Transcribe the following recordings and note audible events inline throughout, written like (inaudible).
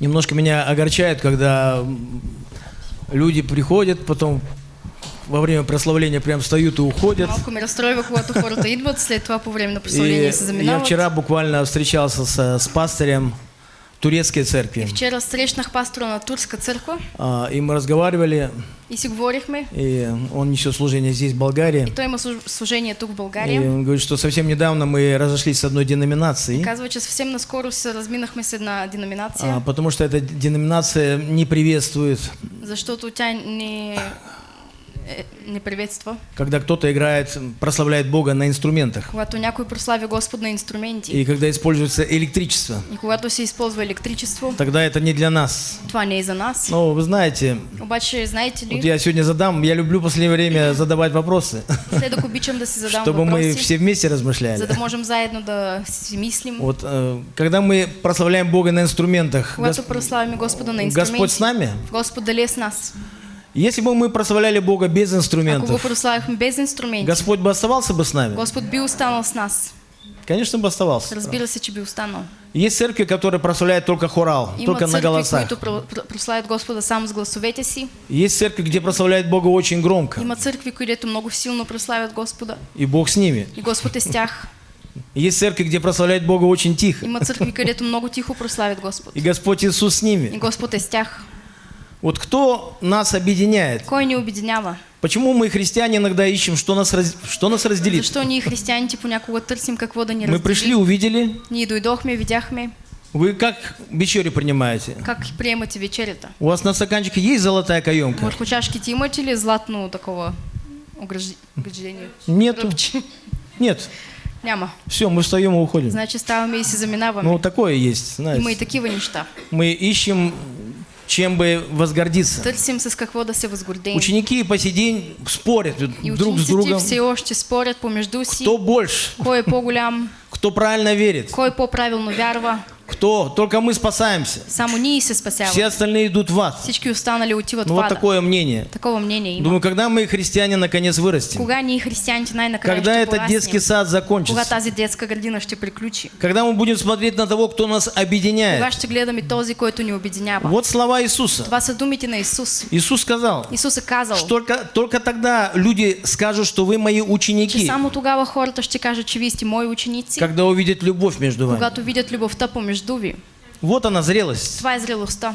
Немножко меня огорчает, когда люди приходят, потом во время прославления прям встают и уходят. Малко ме разстройва, когато хората идват, след това по време на прославление се я заминават. вчера буквально встречался с, с пастором турецкой церкви. Вчера срещнах пастора на турска църква А, И мы разговаривали, и говорихме. и он несет служение здесь, в Болгарии. И има служ- служение тук в И България. он говорит, что совсем недавно мы разошлись с одной деноминацией, Казва, че съвсем наскоро се разминахме с една деноминация, а, потому что эта деноминация не приветствует, защото тя не, е, не приветства. когда кто-то играет, прославляет Бога на инструментах, Когато някой прославя Господ на инструменти и когда используется электричество. и когато се използва електричество, Тогда это не для нас. това не е за нас. Но вы знаете, Обаче, знаете вот ли, я сегодня задам, я люблю в последнее время задавать вопросы, следък обичам да си задам чтобы мы въпроси, все вместе за размышляли. да можем заедно да си мислим. Вот э, когда мы прославляем Бога на инструментах, Когато Гос- прославяме Господа на Господь с нами? Господ дали с нас. Если бы мы прославляли Бога без инструментов, без инструменти, Господь бы оставался бы с нами? Господ би останал с нас. Конечно бы оставался. Разбира се, че би останал. Есть церкви, которые прославляют только хорал, Има только на църкви, голосах. които про- про- прославят Господа само с гласовете си. Есть церкви, где прославляют Бога очень громко, Има църкви, където много силно прославят Господа. и Бог с ними. И Господ е с тях. Есть церкви, где прославляют Бога очень тихо, Има църкви, където много тихо прославят Господ. и Господь Иисус с И ними. Господ е с тях. Вот кто нас объединяет? Кой ни обединява? Почему мы, христиане, иногда ищем, что нас, раз- что нас разделит? Защо ние християните понякога търсим какво да ни Мы пришли, раздели? увидели. Ние дойдохме, видяхме Вы как вечерю принимаете? как приемате вечерята. У вас на стаканчике есть золотая каемка? Върху чашките имате ли златно такова огражди- ограждение? Нету. Ръбче? Нет. Няма. Все, мы встаем и уходим. Значи ставаме и заминаваме. Ну, такое есть, Има и знаете. такива неща. Мы ищем, чем бы возгордиться. Ученики по сей день спорят И друг с другом, все още спорят помежду си. кто больше, кто правильно верит, кой по-правилно вярва. Кто. Только мы спасаемся. Само ние се Все остальные идут в ад. Всички останали отиват Ну в вот ада. такое мнение. Такова мнение има. Думаю, когда мы, христиане, наконец вырастем? Кога ние християните най-накрая Когда этот детский сад Кога закончится? тази детска градина ще приключи? Когда мы будем смотреть на того, кто нас Кога объединяет? ще гледаме този, който ни обединява? Вот слова Иисуса. Това са думите на Исус. Иисус сказал, Исус е казал, что только, только тогда люди скажут, что вы мои че ученики, само тогава хората ще кажат, че вие сте мои ученици, когда увидят любовь между вами. когато видят любовта помежду ви. Вот она зрелость. Това е зрелостта.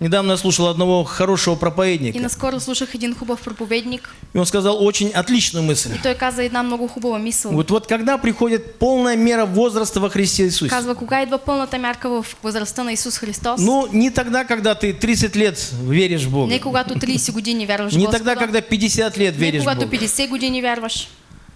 Недавно я слушал одного хорошего И проповедника, наскоро слушах един хубав проповедник и он сказал очень отличную мысль. и той каза една много хубава мисъл. Вот, вот когда приходит полная мера возраста во Христе Иисусе? Казва, кога идва пълната мярка в възрастта на Исус Христос? Ну, не тогда, когда ты 30 лет веришь в Бога. Не когато 30 години вярваш в Не тогда, когда 50 лет не веришь в когато Бога. 50 години вярваш.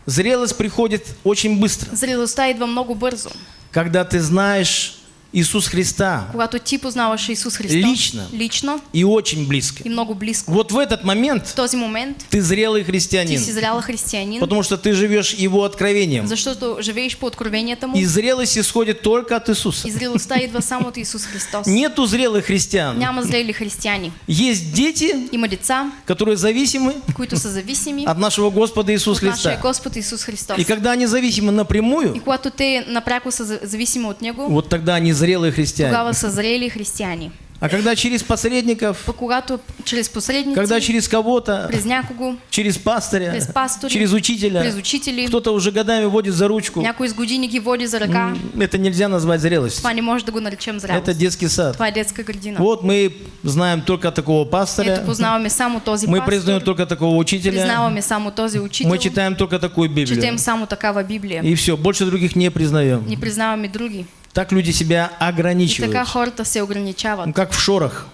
Зрелость приходит очень быстро, Зрелостта идва много бързо. когда ты знаешь Иисус Христа Когато ти познаваш Исус Христос Лично. лично и очень близко. и много близко. Вот в этот В момент този момент ты зрелый ти христианин, си зряла християнин, потому что ты живешь Его откровением. защото живееш по откровенията му И зрелость исходит только от Иисуса. и зрелостта идва само от Исус Христос. Нету зрелых христиан. Няма зрели християни. Есть дети, Има деца, которые зависимы които са зависими от нашего Господа Иисуса Христа. Господ Исус Христос. И когда они зависимы И напрямую, когато те напряко са за- зависими от Него, вот тогда они зрелые христиане. тогава са зрели християни. А когда через посредников, когато чрез посредници, когда через кого-то, през някого, через пастыря, през пастори, через учителя, през учители, кто-то уже годами водит за ручку, някой с години ги води за ръка, м, это нельзя назвать зрелостью. това не може да го наречем зрялост. Это детский сад. Това е детска градина. Вот мы знаем только такого пастыря, Ето познаваме само този мы признаем только такого учителя, признаваме само този учител, мы читаем только такую Библию. четем само такава Библия. И все, больше других не признаем. Не признаваме други. Так люди себя И така ограничивают. хората се ограничават, Ну, как в шорах.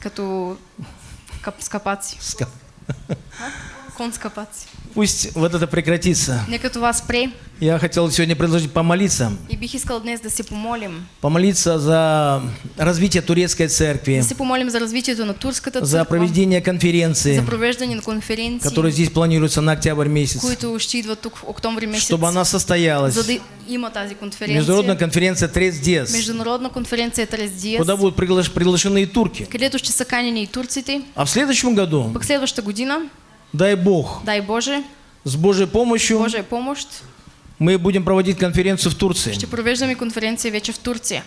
като кап, скапаци. Скапаци. (laughs) Пусть вот это прекратится. Я хотел сегодня предложить помолиться. Помолиться за развитие турецкой церкви, Да се помолим за за проведение конференции, за провеждане на конференции, которая здесь планируется на октябрь месяц, тук в октомври месец, чтобы она состоялась. Международная конференция Трес Диас, Международна конференция Трес Диас, куда будут приглаш- приглашены и турки. А в следующем году, дай Бог, дай Боже, с Божьей помощью Божия помощ, мы будем проводить конференцию в Турции. ще провеждаме конференция вече в Турция.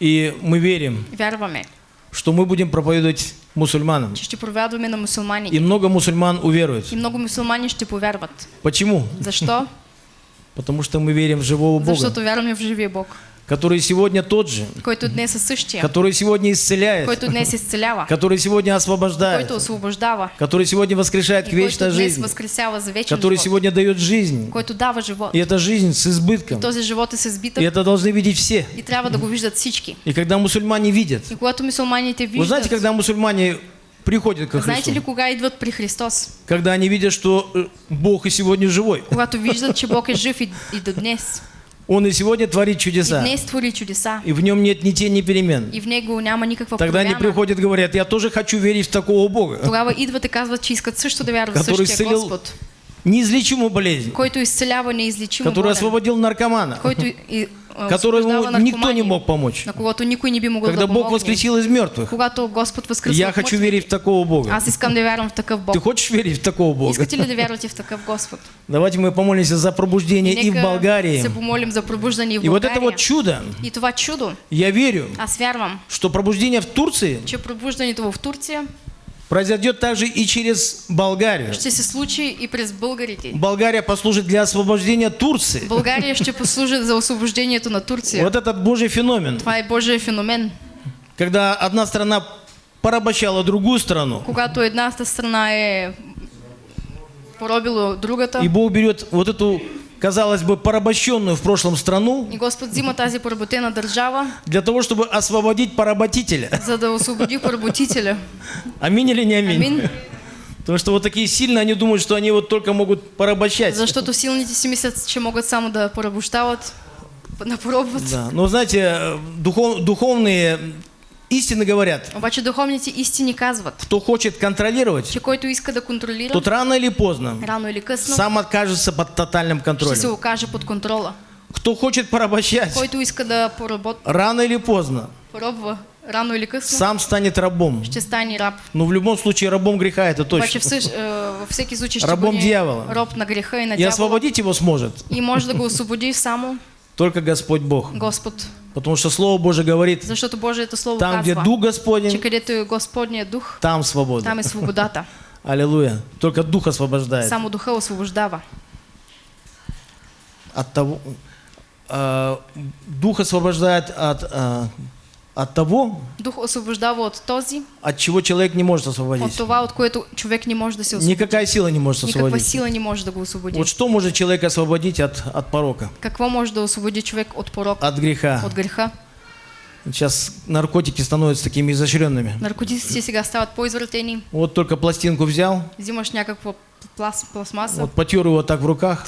И мы верим, Вярваме, что мы будем проповедовать мусульманам. ще проповядваме на мусулмани. И много мусульман уверуют. И много мусулмани ще повярват. Почему? Защо? (laughs) Потому что мы верим в живого Бога, Защото вярваме в живия Бог, который сегодня тот же, който днес е същия, который сегодня исцеляет, който днес изцелява, который сегодня освобождает, който освобождава, который сегодня воскрешает к и вечной жизни, възкресява за вечен который живот, сегодня дает жизнь. който дава живот. И эта жизнь с избытком. Този живот е с И это должны видеть все. и трябва да го виждат всички. И когда мусульмане видят, И когато вы знаете, когда мусульмане приходят ко знаете ли Христу, кога идват при Христос? когда они видят, что э, Бог и сегодня живой, Когато виждат, че Бог е жив и, и до днес. Он и сегодня творит И чудеса, днес твори чудеса. и в нем нет ни тени, ни перемен. И в него няма никаква Тогда они промяна. приходят и говорят, я тоже хочу верить в такого Бога, Тогава идват и казват, че искат също да вярват в который същия Господ, неизлечимую болезнь, който изцелява неизлечимо который болен, освободил наркомана, който и, и, которому освобождава никто не мог помочь. Когда да Бог воскресил из мертвых, Когато Господ възкръсва я хочу верить в такого Бога. В. Ты хочешь верить в такого Бога? В? Давайте мы помолимся за пробуждение и в Болгарии. и в вот это вот чудо, И това чудо, я верю, аз вярвам, что пробуждение в Турции произойдет также и через Болгарию. ще случи и през българите. Болгария послужит для освобождения Турции. България (laughs) ще послужи за освобождението на Турция. Вот этот Божий феномен, Това е Божия феномен. когда одна страна порабощала другую страну, Когато едната страна е поробила другата и Бог берет вот эту, казалось бы, порабощенную в прошлом страну и Господ взима тази поработена държава, для того, чтобы освободить поработителя. (laughs) за да освободи поработителя. Аминь или не аминь? Амин. Потому что вот такие сильные, они думают, что они вот только могут порабощать. Защото силните си мислят, че могат само да порабощават, напробват. Да. Но знаете, э, духов- духовные истины говорят, Обаче духовните истини казват, кто хочет контролировать, че който иска да контролира, тот рано или поздно рано или късно, сам окажется под тотальным ще се контролем. окаже под контрола. Кто хочет порабощать, Който иска да поработ... рано или поздно поробва, рано или късно, сам станет рабом. ще стане раб. Но в любом случае рабом греха это Обаче точно. всъщ, е, във всеки случай ще Рабом бъде дявола. роб на греха и на И дявола. освободить его сможет И може да го освободи само только Господь Бог. Господ. Потому что Слово Божие говорит, Защото Божието Слово там, где Дух Господень, дух, там свобода. там е свободата. (laughs) Аллилуйя. Только Дух освобождает. Само духа освобождава. От того, а, Дух освобождает от, а, от того, Дух освобождава от този, от чего человек не может от освободиться. това, от което човек не може да се освободи. Никакая сила не может Никаква освободиться. сила не може да го освободи. Вот что может человек освободить от, от порока, Какво може да освободи човек от порок, от греха? от греха? Сейчас наркотики становятся такими изощренными. Наркотиците сега стават по-извратени. Вот только пластинку взял, Взимаш някаква плас, пластмаса, вот потер его так в руках,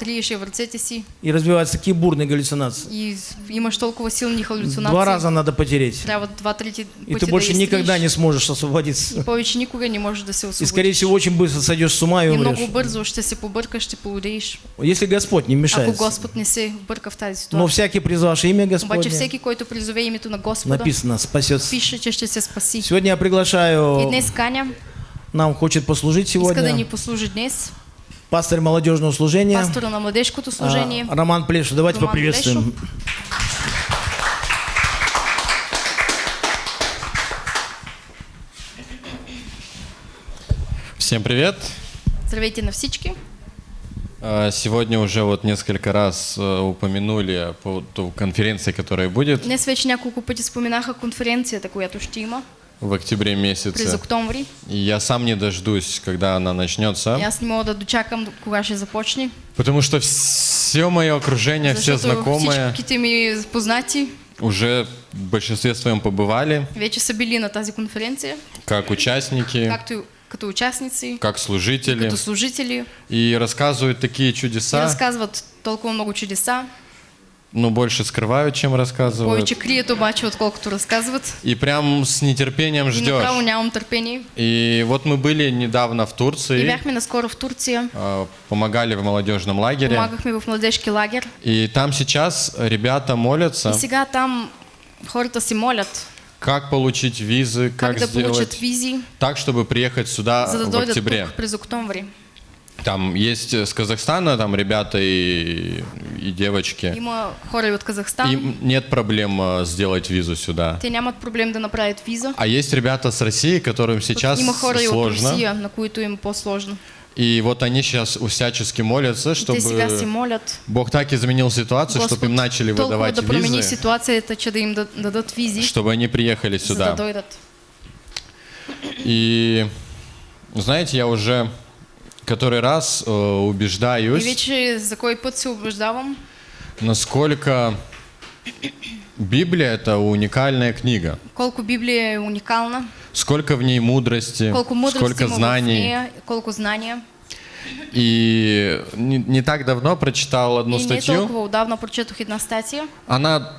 и развиваются такие бурные галлюцинации. и имаш толкова силни халюцинации. Два раза надо потереть. Трябва два-трети И пъти ты больше да никогда не сможешь освободиться. И повече никога не можеш да се И, скорее всего, очень быстро сойдешь с ума и И много умрешь. бързо ще се побъркаш, ще полудееш. Если Господь не Ако мешает. Господ не се вбърка в тази Но ситуация. всякий, призвавший имя Обаче Господне, всеки, който призове името на Господа, написано, спасется. пише, че ще се спаси. Сегодня я И приглашаю, днес каня, нам хочет послужить иска да ни сегодня послужи днес, пастор молодежного служения пастора на младежкото а, служение. Роман Плешев. Давайте Роман поприветствуем. Всем привет! Здравейте на всички. А, Сегодня уже вот несколько раз э, упомянули по конференции, которая будет Днес вече няколко пъти споменаха конференцията, която ще има в октябре през месяце. октомври. И я сам не дождусь, когда она И начнется, аз не мога да дочакам кога ще започне. потому что все мое окружение, все Защото знакомые всичките ми познати уже в большинстве своем побывали, вече са били на тази конференция, как участники, както и като участници, как служители, като служители. и рассказывают такие И чудеса, разказват толкова много чудеса. Но больше скрывают, чем рассказывают. Повече крият обаче, отколкото разказват. И прям с нетерпением И направо ждешь. нямам търпение. И вот мы были недавно в И Турции, бяхме наскоро в Турция. а, помогали в молодежном лагере. Помагахме в младежки лагер. И там сейчас ребята И молятся, сега там хората си молят как получить визы, как, как, да сделать визи, так, чтобы приехать сюда в октябре. тук. Там есть с Казахстана там ребята и, и девочки. Има хора и от Казахстан. Им нет проблем э, сделать визу сюда. Те нямат проблем да направят виза. А есть ребята с России, которым сейчас Има хора и от сложно. Русия, на които им по-сложно. И вот они сейчас всячески молятся, чтобы молят. Бог так изменил ситуацию, чтобы Господ им начали выдавать да визы, ситуацията, че да им да- дадат визи, чтобы они приехали сюда. И знаете, я уже который раз э, И убеждаюсь, вече за кой път се убеждавам, насколько Библия это уникальная книга. колко Библия е уникална, Сколько в ней мудрости, колко мъдрости сколько има в знаний. нея, колко знания. И не, не так давно прочитал одну и не статью. толкова отдавна прочетох една статия. Она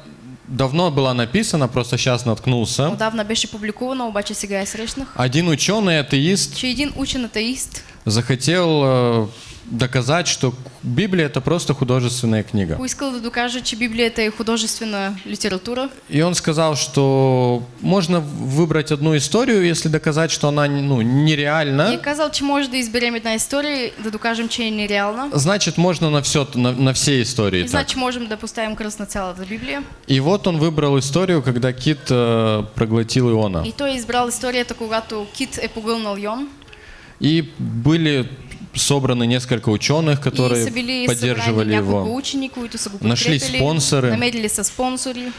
давно была написана, просто сейчас наткнулся. Отдавна беше публикувана, обаче сега я срещнах. Один ученый, атеист, Че един учен атеист захотел э, доказать, что Библия это просто художественная книга. поискал да докаже, че Библията е художествена литература. И он сказал, что можно выбрать одну историю, если доказать, что она ну, И нереальна, казал, че може да изберем една история, да докажем, че е нереална. значит можно на все, на, на все истории И так. значи можем да поставим кръст на цялата Библия. И вот он выбрал историю, когда кит э, проглотил Иона. И той е избрал историята, когато Кит е погълнал Йон. И были собраны несколько ученых, которые поддерживали его. Нашли спонсоры.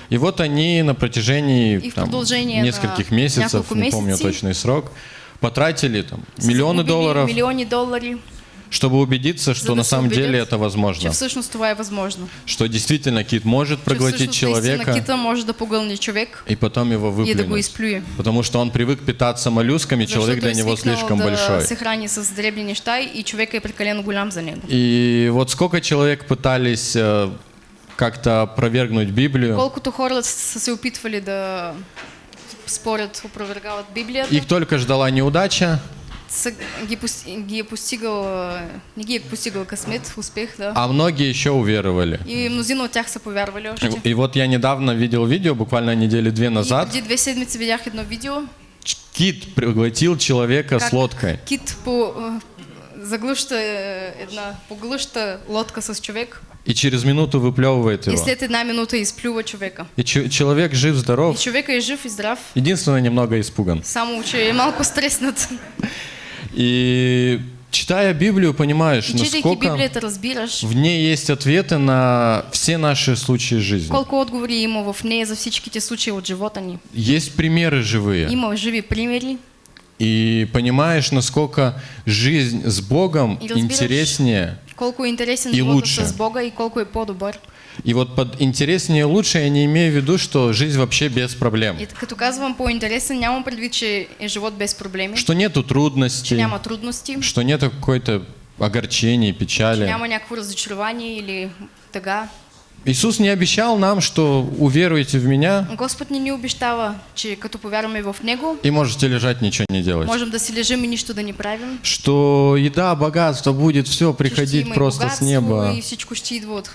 И вот они на протяжении там, нескольких месяцев, не помню точный срок, потратили там миллионы долларов, Милиони долари, чтобы убедиться, что на самом деле это возможно. всъщност това е възможно. Что действительно кит может проглотить человека кита може да погълне човек и потом его и да го выплюнуть. изплюе. Потому что он привык питаться моллюсками, человек Защото для него слишком да большой. се храни с дребни неща и човека е прекалено голям за него. И вот сколько человек пытались э, как-то опровергнуть Библию, Колкото хора са се опитвали да спорят, опровергават Библията, их только ждала неудача, са, ги, пос- ги е постигал, а, не ги е постигал късмет, успех, да. а многие еще уверовали. И мнозина от тях са повярвали още. И вот я недавно видел видео, буквально недели две И назад, преди две седмици видях едно видео, кит проглотил человека как с лодкой. кит по, а, заглъща е, една, поглъща лодка с човек И через минуту выплевывает и его. след една минута изплюва човека. И че- человек И жив-здоров, човека е жив и здрав, единственное, немного испуган. само че е малко стреснат. (laughs) И читая Библию, понимаешь, И насколько в ней есть ответы на все наши случаи жизни. колко отговори има в нея за всичките случаи от живота ни. Есть примеры живые. Има живи примери И понимаешь, насколько жизнь с Богом И интереснее. колко интересен И лучше. с Бога и колко е по-добър. И вот под интереснее лучше я не имею в виду, что жизнь вообще без проблем. И като казвам по-интересен, нямам предвид, че е живот без проблеми, Что нету че трудностей, няма трудности, что нету какой-то огорчений, че печали. няма някакво разочарование или тъга. Иисус не обещал нам, что уверуете в меня Господ ни ни обещава, че като повярваме в Него, и можете лежать, ничего не делать. можем да си лежим и нищо да ни правим. Что еда, богатство будет все че приходить просто с неба. И всичко ще идва от,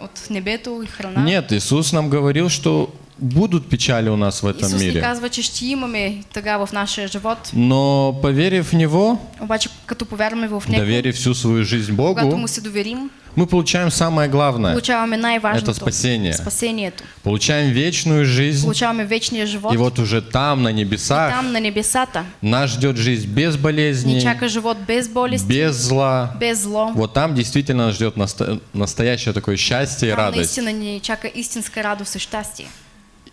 от небето и храна. Нет, Иисус нам говорил, что будут печали у нас в этом Исус ни мире. казва, че ще имаме тъга в нашия живот, Но поверив в Него, обаче като повярваме в Него, доверив всю свою жизнь когато Богу, Му се доверим, мы получаем самое главное. най-важното. Это спасение. Спасението. Получаем вечную жизнь. Получаваме вечния живот. И вот уже там, на и небесах, там на небесата нас ждет жизнь без болезней, живот без болести, без зла. без зло. Вот там действительно нас ждет наста- настоящее такое счастье и Там радость. наистина ни чака истинска радост и щастие.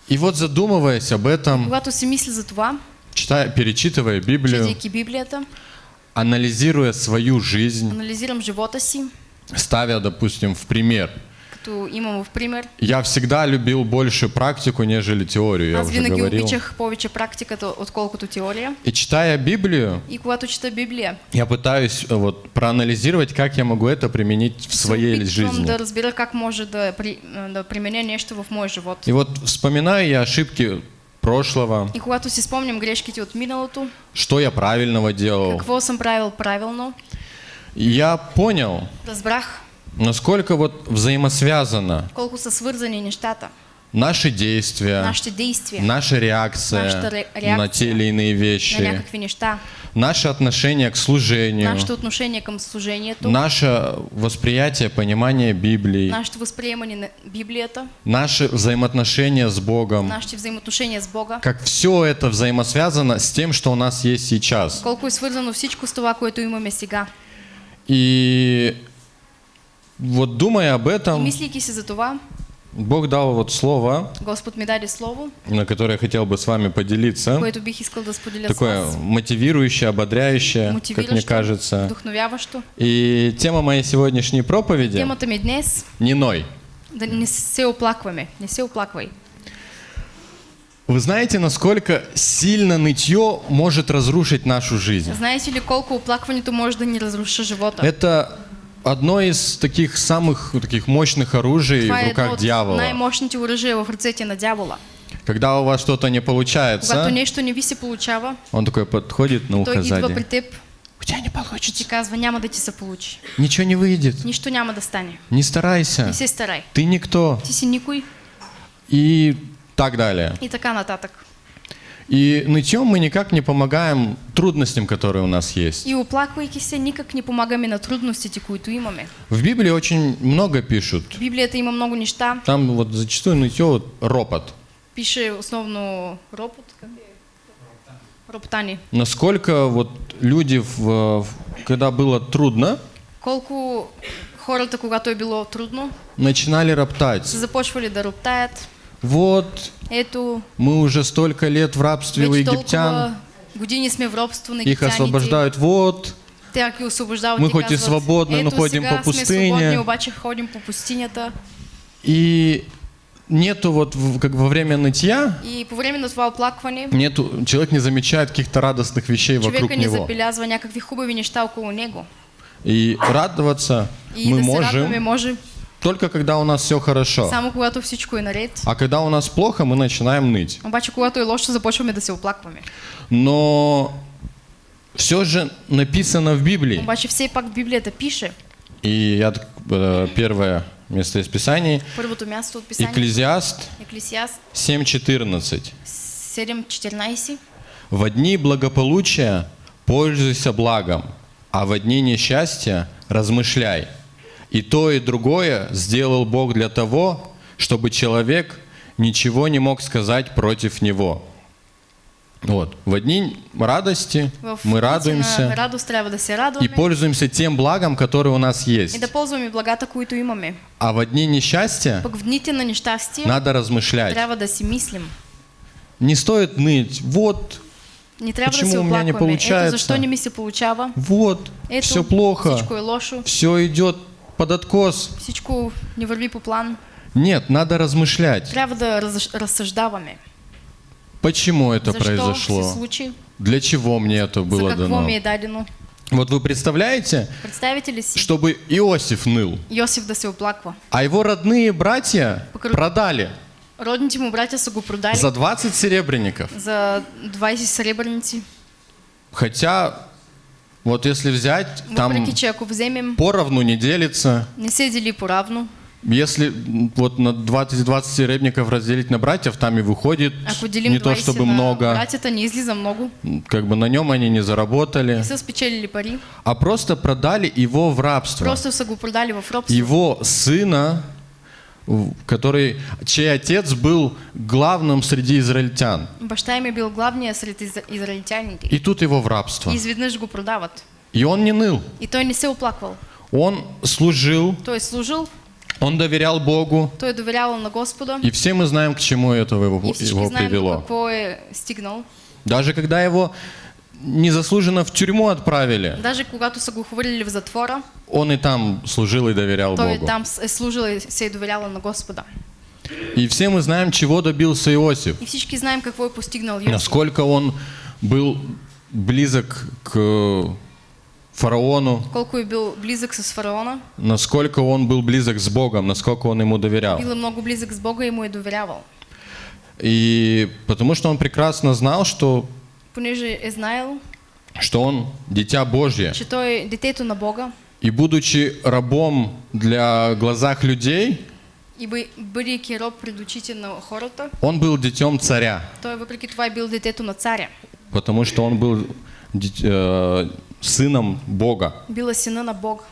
И вот задумываясь об этом, това, читая, перечитывая Библию, Библията, анализируя свою жизнь, анализирам живота си, ставя, допустим, в пример. като имам в пример. Я всегда любил больше практику, нежели теорию, я Аз уже винаги говорил. обичах повече практиката, отколкото теория. И читая Библию, И когато чета Библия, я пытаюсь э, вот проанализировать, как я могу это применить в своей жизни. да разбера как може да, при, да применя нещо в моя живот. И вот вспоминаю я ошибки прошлого, И когато си спомням грешките от миналото, что я правильного делал, какво съм правил правилно, и я понял, разбрах. насколько вот взаимосвязано колко са свързани нещата. наши действия, нашите действия, наша реакция Наша ре- на реакция те или иные на вещи, някакви неща, наше отношение к служению, нашето отношение към служението, наше восприятие, понимание Библии, нашето възприемане на Библията, наши взаимоотношения с Богом, нашите взаимоотношения с Бога, как все это взаимосвязано с тем, что у нас есть сейчас. колко е свързано всичко с това, което имаме сега. И вот думая об этом, мислейки се за това, Бог дал вот слово, Господ ми даде слово, на которое я хотел бы с вами поделиться. бих искал да Такое вас. мотивирующее, ободряющее, как мне кажется. И тема моей сегодняшней проповеди днес – не ной. да не се оплакваме. Не се оплаквай. Вы знаете, насколько сильно нытье может разрушить нашу жизнь? Знаете ли колко оплакването може да ни разруши живота? Это одно из таких самых таких мощных оружий Това в руках дьявола. най-мощните оръжия в ръцете на дявола. Когда у вас что-то не Когато получается, нещо не ви се получава, он такой подходит на той ухо идва при сзади. теб У тебя не и ти получится. казва, няма да ти се получи. Ничего не выйдет. Нищо няма да стане. Не старайся. Не се старай. Ты никто. Ти си никой И так далее. и така нататък. И нытьем мы никак не помогаем трудностям, которые у нас есть. И оплаквайки се, никак не помагаме на трудностите, които имаме. В Библии очень много пишут. Библията има много неща. Там вот зачастую нытье вот ропот. Пише основно ропот. Роптани. Насколько вот люди, в, когда было трудно, Колко хората, когато е било трудно, начинали роптать. започвали да роптаят. Вот, Ето, мы уже столько лет в рабстве у египтян, их освобождают. Вот, Мы хоть и свободны, но ходим по сме пустине». свободни, обаче ходим по пустинята. и нету вот как во время нытья, И по време на това оплакване, нету, человек не замечает каких-то радостных вещей вокруг не него. някакви хубави неща около него. И радоваться И мы да можем може только когда у нас все хорошо. само когато всичко е наред. А когда у нас плохо, мы начинаем ныть. Обаче когато е лошо, започваме да се оплакваме. Но все же написано в Библии. Обаче все пак в Библията пише, И я э, первое место из Писаний. първото място от писанието, Екклезиаст Еклесиаст 7.14. 7.14, В дни благополучия пользуйся благом, а в дни несчастья размышляй. И то, и другое сделал Бог для того, чтобы человек ничего не мог сказать против него. Вот. В дни радости в мы радуемся радост трябва да и пользуемся тем благом, которое у нас и есть. да ползваме благата, които имаме. А в дни несчастья Пък в дните на нещастие надо размышлять. трябва да си мислим. Не стоит ныть. Вот, Не трябва Почему да у меня не получается? защо не ми се получава. вот, Ето, все плохо, все идет под откос. всичко не върви по план. Нет, надо размышлять. Трябва да раз, разсъждаваме. Почему это се произошло? Для чего мне это за было какво дано? ми е дадено. Вот вы представляете, си чтобы Иосиф ныл, Йосиф да се оплаква? а его родные братья Покру- продали Родните му братя са го продали за 20 серебряников. за 20 сребърници. Хотя, вот если взять, там вземем, поровну не делится. не се дели поравно. Если вот на 20, 20 серебряников разделить на братьев, там и выходит Ако делим не то 20 чтобы много, братята, не излиза много. как бы на нем они не заработали, Не пари. а просто продали его в рабство. Просто го продали в робство. Его сына, который, чей отец был главным среди израильтян. Баща им е бил главния сред изра- израильтяните. И тут его в рабство. И изведнъж го продават. И он не ныл. И той не се оплаквал. Он служил, Той е служил, он доверял Богу. той е доверявал на Господа. И все мы знаем, к чему это его, И его знаем привело. стигнал. Даже когда его незаслуженно в тюрьму отправили, Даже когато са го хвърлили в затвора, он и там служил и доверял той Богу. там е служил и се е доверявал на Господа. И все мы знаем, чего добился Иосиф. И всички знаем какво е постигнал Йосиф. Насколько он был близок к фараону, Колко е бил близък с фараона, насколько он был близок с Богом, насколько он ему доверял. бил е много близък с Бога и му е доверявал. И потому что он прекрасно знал, что, Понеже е знаел, что он дитя Божье. че той детето на Бога И будучи рабом для глазах людей, И бъ- бъдейки роб пред очите на хората, он был детем царя, той въпреки това е бил детето на царя. потому что он был э, сыном Бога. Бил е сина на Бога.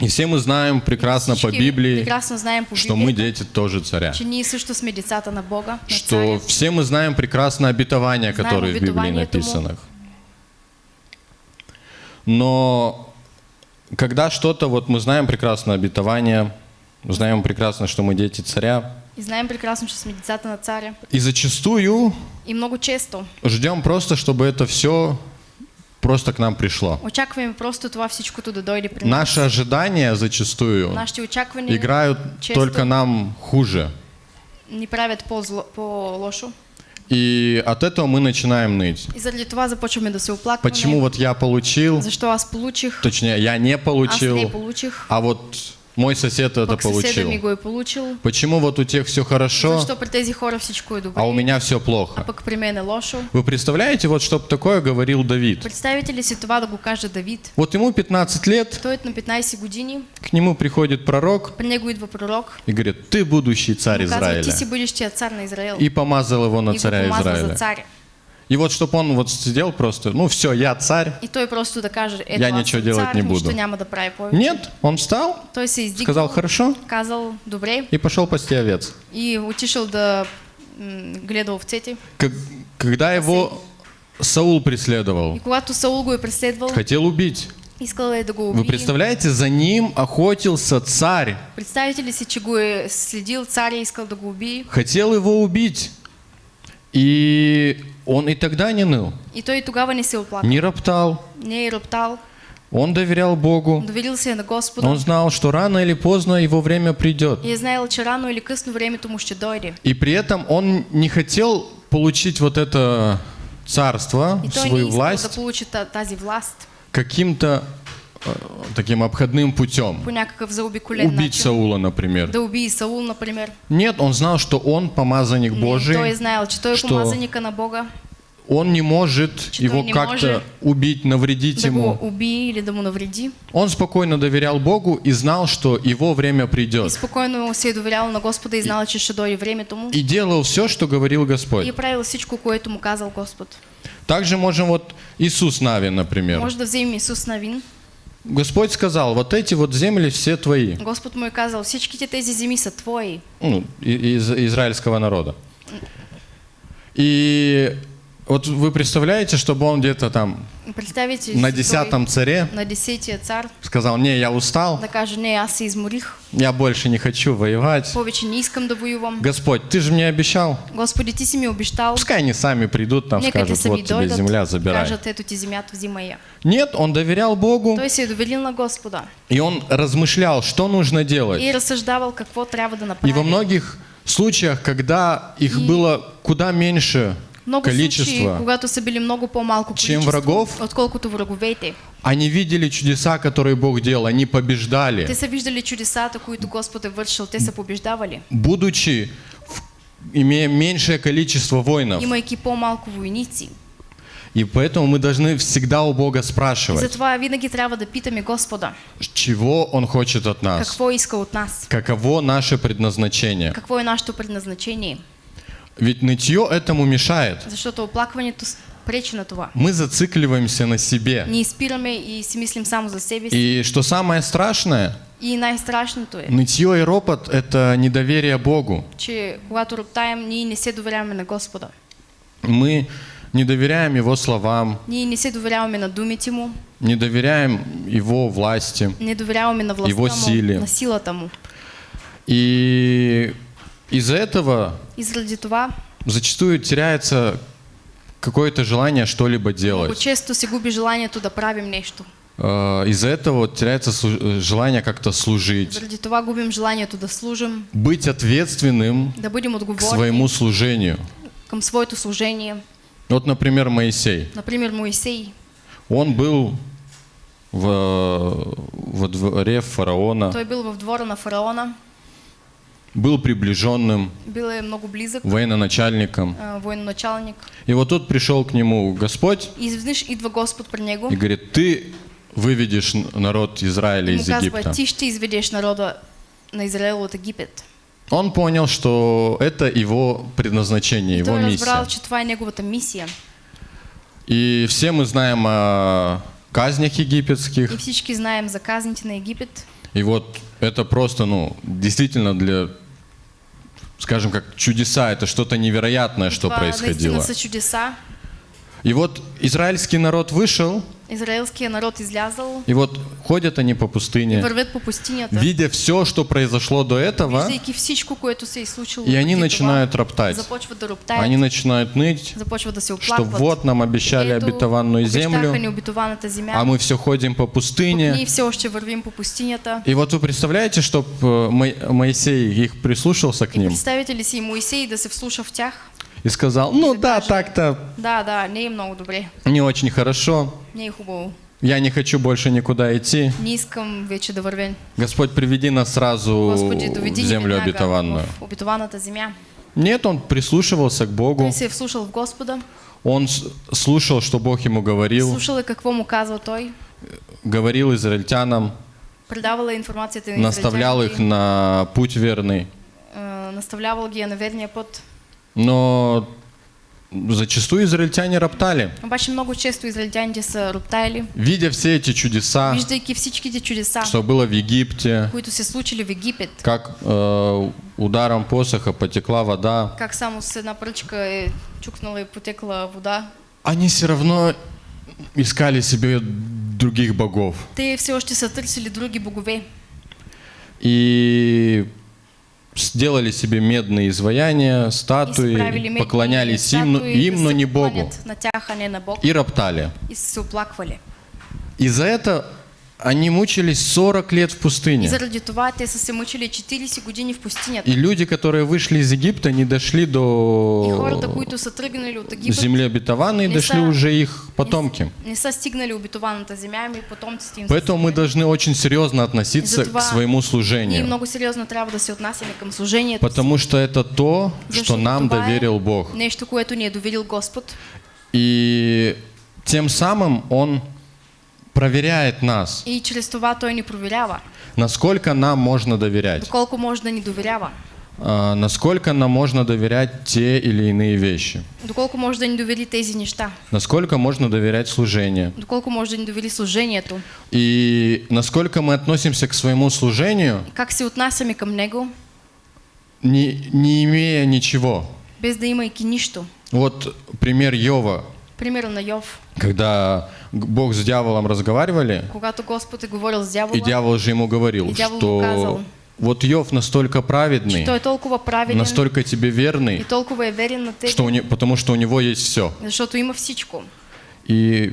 И все мы знаем прекрасно по Библии, прекрасно знаем по что мы дети тоже царя. също сме децата на Бога, на Что царя. все мы знаем прекрасно обетования, Знаем которые в Библии написаны. Но когда что-то, вот мы знаем прекрасно обетование, знаем прекрасно, что мы дети царя, И знаем прекрасно, че сме децата на царя. и зачастую И много често ждем просто, чтобы это все просто к нам пришло. очакваме просто това всичкото да дойде при нас. Наши ожидания зачастую очаквания играют често только нам хуже. ни правят по-зло- по-лошо. И от этого мы начинаем ныть. И заради това започваме да се оплакваме. Почему вот я получил, Защо аз получих, точнее, я не аз не получил, получих, а вот мой сосед это получил. получил. Почему вот у тех все хорошо, добре, а у меня все а плохо? лошо? Вы представляете, вот чтоб такое говорил Давид? Представите ли това да го каже Давид? Вот ему 15 лет, е на 15 години, к нему приходит пророк при него идва пророк, и говорит, ты будущий царь казва, Израиля. си бъдещия цар на Израел. И помазал его на и царя помазва за Израиля. царя. И вот чтобы он вот сидел просто, ну все, я царь. И той просто да каже, ето Я ничего делать цар, не буду. Нет, он встал, се издигнал, сказал хорошо казал добре и пошел пасти овец. и да м, гледа овцете. Как- Когда его Саул И преследовал, когато Саул го е преследвал, хотел убить. Вы представляете, за ним охотился царь, Представите ли си, че го е следил царя и искал да хотел его убить. И он и тогда не ныл, И той и тогава не се оплака. не роптал, Не е роптал, он доверял Богу. доверил се на Господа. Он знал, что рано или поздно его время придет. И е знаел, че рано или късно времето му ще дойде. И при этом он не хотел получить вот это царство, И свою власть да получи та- тази власт каким-то таким обходным путем. Убить. Саула, например. Да убие Саул, например. Нет, он знал, что он помазанник Божий, той той е что помазаника на Бога, он не может Что его как-то убить, навредить да ему. убие или да навреди. Он спокойно доверял Богу и знал, что его время И придет. спокойно се е доверял на Господа и знал, че ще дойде времето му. И делал все, что говорил И Господь. е правил всичко, което му казал Господ. Также можем вот Иисус Навин, например. Може да вземем Исус Навин. Господь сказал, вот эти вот земли все твои, Господ му е казал, всичките тези земи са твои. ну, из израильского народа. И вот вы представляете, чтобы он где-то там на десятом царе на десетия цар сказал, не, я устал, да каже, не, аз се изморих, я больше не хочу воевать. повече не искам да воювам. Господь, ты же мне обещал. Господи, ти си ми обещал, Пускай они сами придут, там нека скажут, вот тебе дойдат, земля, забирай. кажат, ето ти земята, взимай я. Нет, он доверял Богу, Той се е доверил на Господа и он размышлял, что нужно делать. и разсъждавал какво трябва да И во многих случаях, когда их И- было куда меньше много случаи, количество, когато са били много по-малко Чем врагов? отколкото враговете. они видели чудеса, которые Бог делал, они побеждали. Те са виждали чудесата, които Господ е вършил, те са побеждавали. будучи, имея меньшее количество воинов. Имайки по-малко войници. И поэтому мы должны всегда у Бога спрашивать, затова винаги трябва да питаме Господа, чего Он хочет от нас, какво иска от нас, каково наше предназначение. какво е нашето предназначение. Ведь нытье этому мешает. Защото оплакването с- пречи на това. Мы зацикливаемся на себе. Ние спираме и си мислим само за себе си. И что самое страшное, И най-страшното е, нытье и ропот – это недоверие Богу. че когато роптаем, ние не се доверяваме на Господа. Мы не доверяем Его словам, Ние не се доверяваме на думите Му, не доверяем Его власти. не доверяваме на властта Его Му, сили. на силата Му. И из-за этого И заради това зачастую теряется какое-то желание что-либо делать. често се губи желанието да правим нещо. Э, Из-за этого вот теряется слу- э, желание как-то служить, Заради това губим желанието да служим, быть ответственным да бъдем к отговорни своему служению. към своето служение. Вот, например, Моисей. Например, Моисей. Он был в, во дворе фараона, Той бил в двора на фараона, был приближенным много близък, военачальником. а, военачалник. И вот тут пришел к нему Господь И изведнъж идва Господ при него и говорит, ты выведешь народ Израиля из Египта. ще изведеш народа на Израел от Египет. Он понял, что это его предназначение, И его разбрал, миссия. е неговата мисия. И все мы знаем о казнях египетских. И всички знаем за казните на Египет. И вот это просто, ну, действительно для, скажем как, чудеса. Это что-то невероятное, что происходило. чудеса. И вот израильский народ вышел, Израелския народ излязал и вот ходят они по пустыне, по пустинята, видя все, что произошло до этого, всичко, и они начинают роптать. Они начинают ныть, что вот нам обещали Ето, обетованную землю, а мы все ходим по пустыне. И вот вы представляете, что Моисей их прислушался к ним? и сказал, ну да, так-то Да, да, не много добре, не очень хорошо, не е хубаво. я не хочу больше никуда идти. Не искам вече да. Господь, приведи нас сразу Господи, в землю обетованную. в обетованата земя. Нет, он прислушивался к Богу, Той се вслушал в Господа, он слушал, что Бог ему говорил, слушал е какво му казва той, говорил израильтянам, предавал е информацията на наставлял их на путь верный. а, наставлявал ги на верния път. Но зачастую израильтяне роптали, Обаче много често израелтяните са роптаяли, видя все эти чудеса, виждайки всичките чудеса, что было в Египте, се случили в Египет, как э, ударом посоха потекла вода. как само с една пръчка е чукнала и потекла вода. Они все равно искали себе других богов. Те все още са търсили други богове И сделали себе медные изваяния, статуи, поклонялись им, но- статуи, им, но не Богу. а. И роптали. И за это они мучились 40 лет в И пустыне. заради това те са се мъчили 40 години в пустинята. И люди, которые вышли из Египта, не дошли И до хората, които са тръгнали от Египет, земли обетованной, не дошли са- уже их потомки. не са стигнали обетованата земя, ами потомците им Поэтому мы должны очень серьезно относиться к своему служению. много сериозно трябва да се отнасяме към служението Потому что это то, что нам доверил Бог. Нещо, което ни е доверил Господ. И тем самым Он проверяет нас, И чрез това Той ни проверява. насколько нам можно доверять, Доколко може да ни доверява. а, насколько нам можно доверять те или иные вещи, Доколко може да ни довери тези неща. насколько можно доверять служению. Доколко може да ни довери служението. И насколько мы относимся к своему служению, Как се отнасяме към Него, не, не имея ничего. без да имайки нищо. Вот пример Йова, Пример на Йов. когда Бог с дьяволом разговаривали, Когато Господ е говорил с дявола, и дьявол же ему говорил, И дьявол что указал. вот Йов настолько праведный, Той е толкова правилен настолько тебе и верный, толкова е верен на тебе, что у не- потому что у него есть все. защото има всичко. И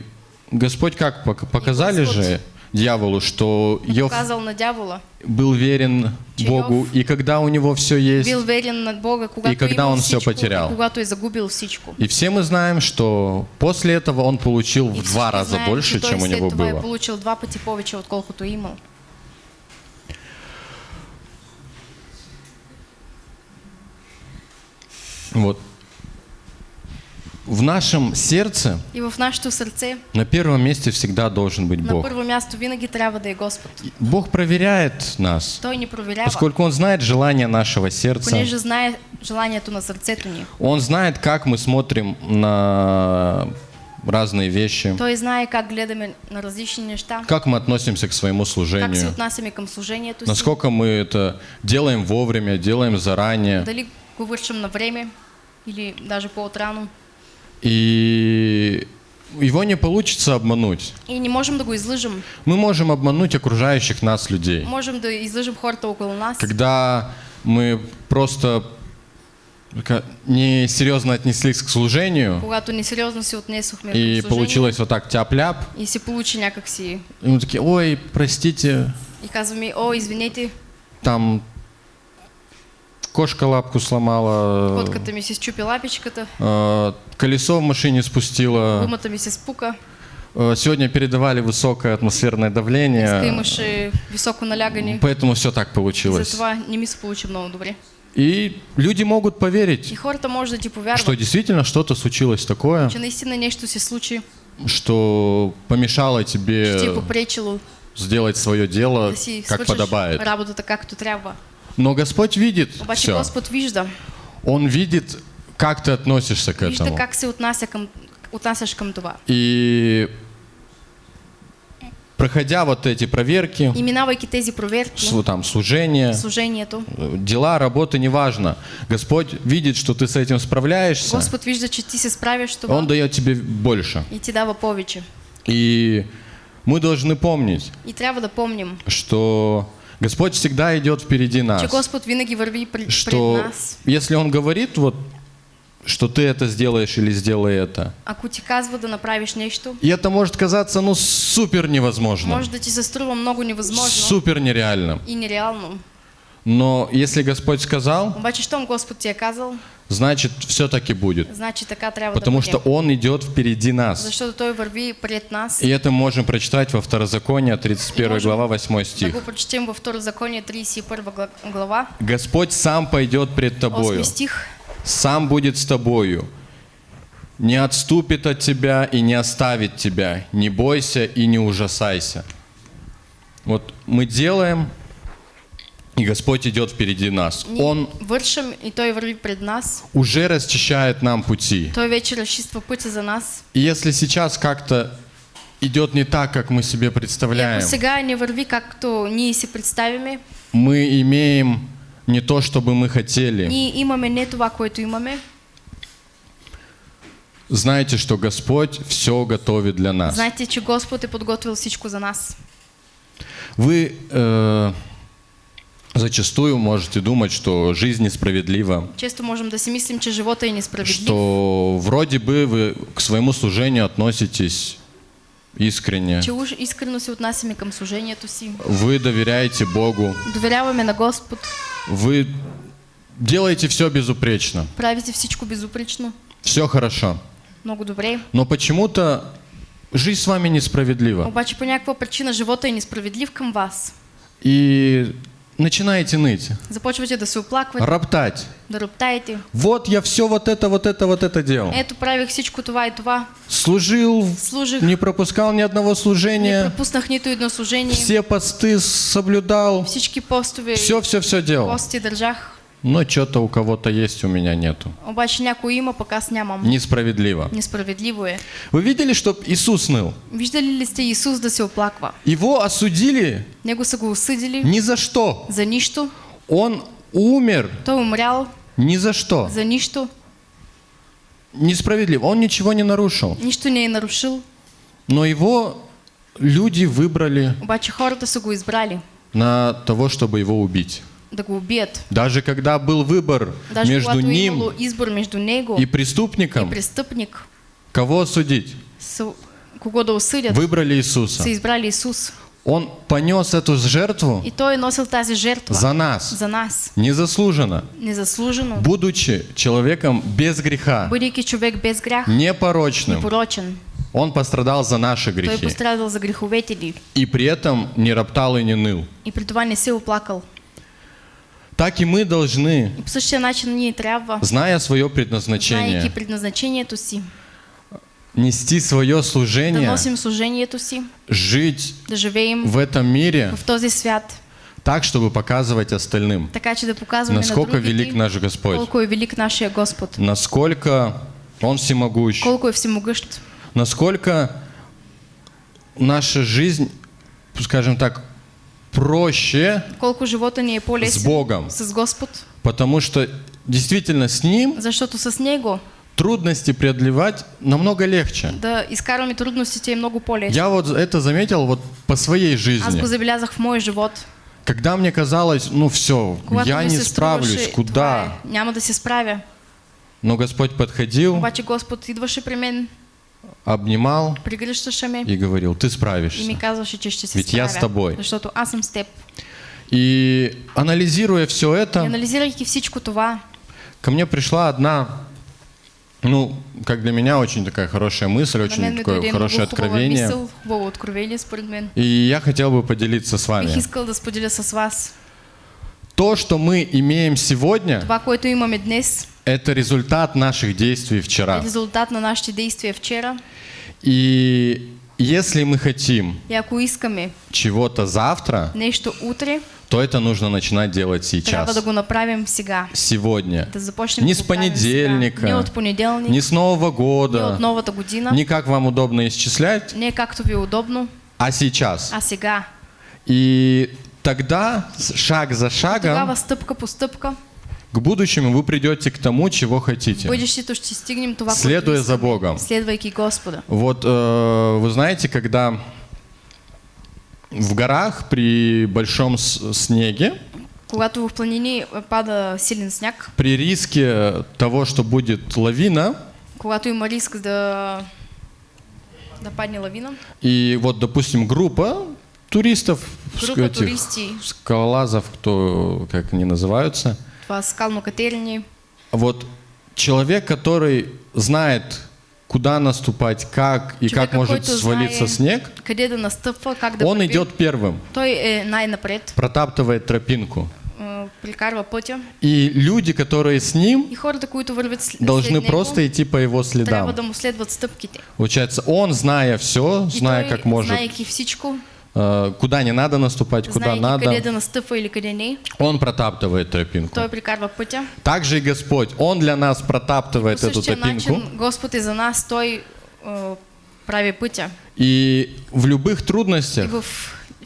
Господь как пок- показали Господь же дьяволу, что Йов на дявола. был верен Че Богу, Йов и когда у него все есть, Бил верен на Бога, И когда он всичко, потерял. и загубил и все мы знаем, что после этого он получил И в два раза знаем, больше, чем у него было. получил два пъти повече, отколкото е имал. Вот. В нашем сердце И в нашето сърце на первом месте всегда должен быть на Бог. първо място винаги трябва да е Господ. Бог проверяет нас, Той ни проверява, поскольку Он знает желание нашего сердца. понеже знае желанието на сърцето ни. Он знает, как мы смотрим на разные вещи, Той знае как гледаме на различни неща, как мы относимся к своему как се служению, отнасяме към служението си, насколько мы это делаем вовремя, делаем заранее. дали го вършим на време или даже по-отрано. И его не получится обмануть. И не можем да го излъжем. Мы можем обмануть окружающих нас людей. Можем да излъжем хората около нас, Когда мы просто ка- несерьезно отнеслись к служению, когато несериозно се отнесохме и получилось вот так тяп-ляп, и се получи някакси и мы такие, ой, простите, и казваме, о, извинете, там кошка лапку сломала, котката ми се щупи лапичката, э, колесо в машине спустило, гумата ми се спука, э, сегодня передавали высокое атмосферное давление, имаше високо налягане, поэтому все так получилось. затова не ми се получи много добре. И люди могут И поверить, хората може да ти что действительно что-то случилось такое, че наистина нещо се случи, что помешало тебе попречило сделать свое дело, как подобает. работата както трябва. Но Господь видит Обаче все. Господ вижда. Он видит, как ты относишься к Вижда этому. как отнася към, отнасяш към това. И проходя вот эти проверки, И минавайки тези проверки, там, служение, служението, дела, работа, неважно. Господь видит, что ты с этим справляешься, Господ вижда, че ти се справяш с това Он дает тебе больше. и ти дава повече. И мы должны помнить, И трябва да помним, что Господь всегда идет впереди че нас. Господ винаги върви пред Что нас. если Он говорит, вот, что ты это сделаешь или сделай это, Ако ти казва да направиш нещо, и это может казаться, ну, супер невозможно, може да ти се струва много невъзможно супер нереально. и нереално. Но если Господь сказал, Обаче, значит, все-таки будет. значи така трябва Потому да что. Он идет впереди нас. Защото Той върви пред нас. И это можем прочитать во Второзаконие, 31 можем глава, 8 Да стих. го прочетем във Второзаконие 31 гла- глава, Господь сам пойдет пред тобою, 8 стих. сам будет с тобою, не отступит от тебя и не оставит тебя. Не бойся и не ужасайся. Вот мы делаем, и Господь идет впереди нас. Он вършим и Той пред нас. уже расчищает нам пути. Той вече разчиства пътя за нас. И если сейчас как-то идет не так, как мы себе И представляем, не върви както ние си представяме, мы имеем не то, что бы мы хотели. ние имаме не това, което имаме, Знайте, что Господь все готовит для нас. знайте, че Господ е подготвил всичко за нас. Вы э, зачастую можете думать, что жизнь несправедлива, Често можем да си мислим, че живота е несправедлив, что вроде бы вы к своему служению относитесь искренне, че уж искрено се отнасяме към служението си, вы доверяете Богу, доверяваме на Господ, вы делаете все безупречно, правите всичко безупречно, все хорошо. много добре. Но почему-то жизнь с вами несправедлива. Обаче по някаква причина живота е несправедлив към вас. И начинаете ныть, Започвате да се оплаквате, роптать. да роптаете. Вот я все вот это, вот это, вот это делал. Ето правих всичко това и това, Служил, служих, не пропускал ни одного не служения, пропуснах нито едно служение, все посты соблюдал, всички постове, все-все-все делал. пости държах. Но что-то у кого-то есть, у меня нету. Обаче някой има, пък аз нямам. Несправедливо. Несправедливо е. Вы видели, что Иисус ныл? Виждали ли сте Исус да се оплаква? Его осудили Него са го осъдили ни за что. за нищо. Он умер Той е умрял ни за что. за нищо. Несправедливо. Он ничего не нарушил. Нищо не нарушил. Но его люди выбрали Обаче хората са го избрали на того, чтобы его убить. Даже когда был выбор Даже между ним между него и и преступником, осудить? са, кого да осъдят, Выбрали Иисуса. са избрали Исус. Он понес эту жертву И той е носил тази жертва за нас, за нас. незаслуженно, Незаслужено. будучи человеком без греха, човек без грях, непорочным. непорочен. Он пострадал за наши Той грехи пострадал за греховете и при этом не роптал и не ныл. и при това не се оплакал. Так и мы должны, И по същия начин ние трябва, зная свое предназначение, предназначението си, нести свое да служение, носим служението си, жить да живеем в этом мире в този свят, так, чтобы показывать остальным, така че да насколько на велик наш Господь, колко е велик нашия Господ, насколько Он всемогущ, колко е всемогъщ, насколько наша жизнь, скажем так, проще, колко живота ни е С Богом. с Господ, потому что действительно с Ним защото с Него трудности преодолевать намного легче. да изкарваме трудностите много по-лесно. Я вот это заметил вот по своей Аз жизни. го забелязах в моя живот. Когда мне казалось, ну все, Когато я не справлюсь, куда? е, няма да се справя. Но Господь подходил, Обаче Господ идваше при мен, обнимал и говорил, ты справишься. Ведь я с тобой. И анализируя все это, ко мне пришла одна, ну, как для меня очень такая хорошая мысль, очень такое хорошее откровение. И я хотел бы поделиться с вами. То, что мы имеем сегодня, Это результат наших действий вчера. резултат на нашите действия вчера. И Если мы хотим чего-то завтра, нещо утре, то это нужно начинать делать трябва да сейчас. го направим сега. Сегодня. Да Не с понедельника, сега. Не от понеделник, не с Нового не года, от новата година, не как вам удобно исчислять, не както ви удобно, а сейчас. а сега. И тогда шаг за шагом стъпка по стъпка, к будущему вы придете к тому, чего хотите. Следуя за Богом. Вот э, вы знаете, когда в горах при большом снеге, Когато в планини пада силен сняг, при риске того, что будет лавина, когато има риск да, да падне лавина, и вот, допустим, группа туристов, Группа этих туристи. скалолазов, кто, как они называются, това скално катерени, вот человек, который знает, куда наступать, как и как Човека, может свалиться знае снег, къде да настъпва, как он върви. идет первым, Той е най-напред, протаптывает тропинку. пътя И люди, которые с ним, должны просто идти по его следам. Получается, он, зная все, зная как может, э, куда не надо наступать, куда къде надо, да настъпва или къде не, он протаптывает тропинку. той прикарва пътя. Также и Господь, Он для нас протаптывает эту тропинку. начин Господ е за нас, Той а, прави пътя. И в любых И трудностях, в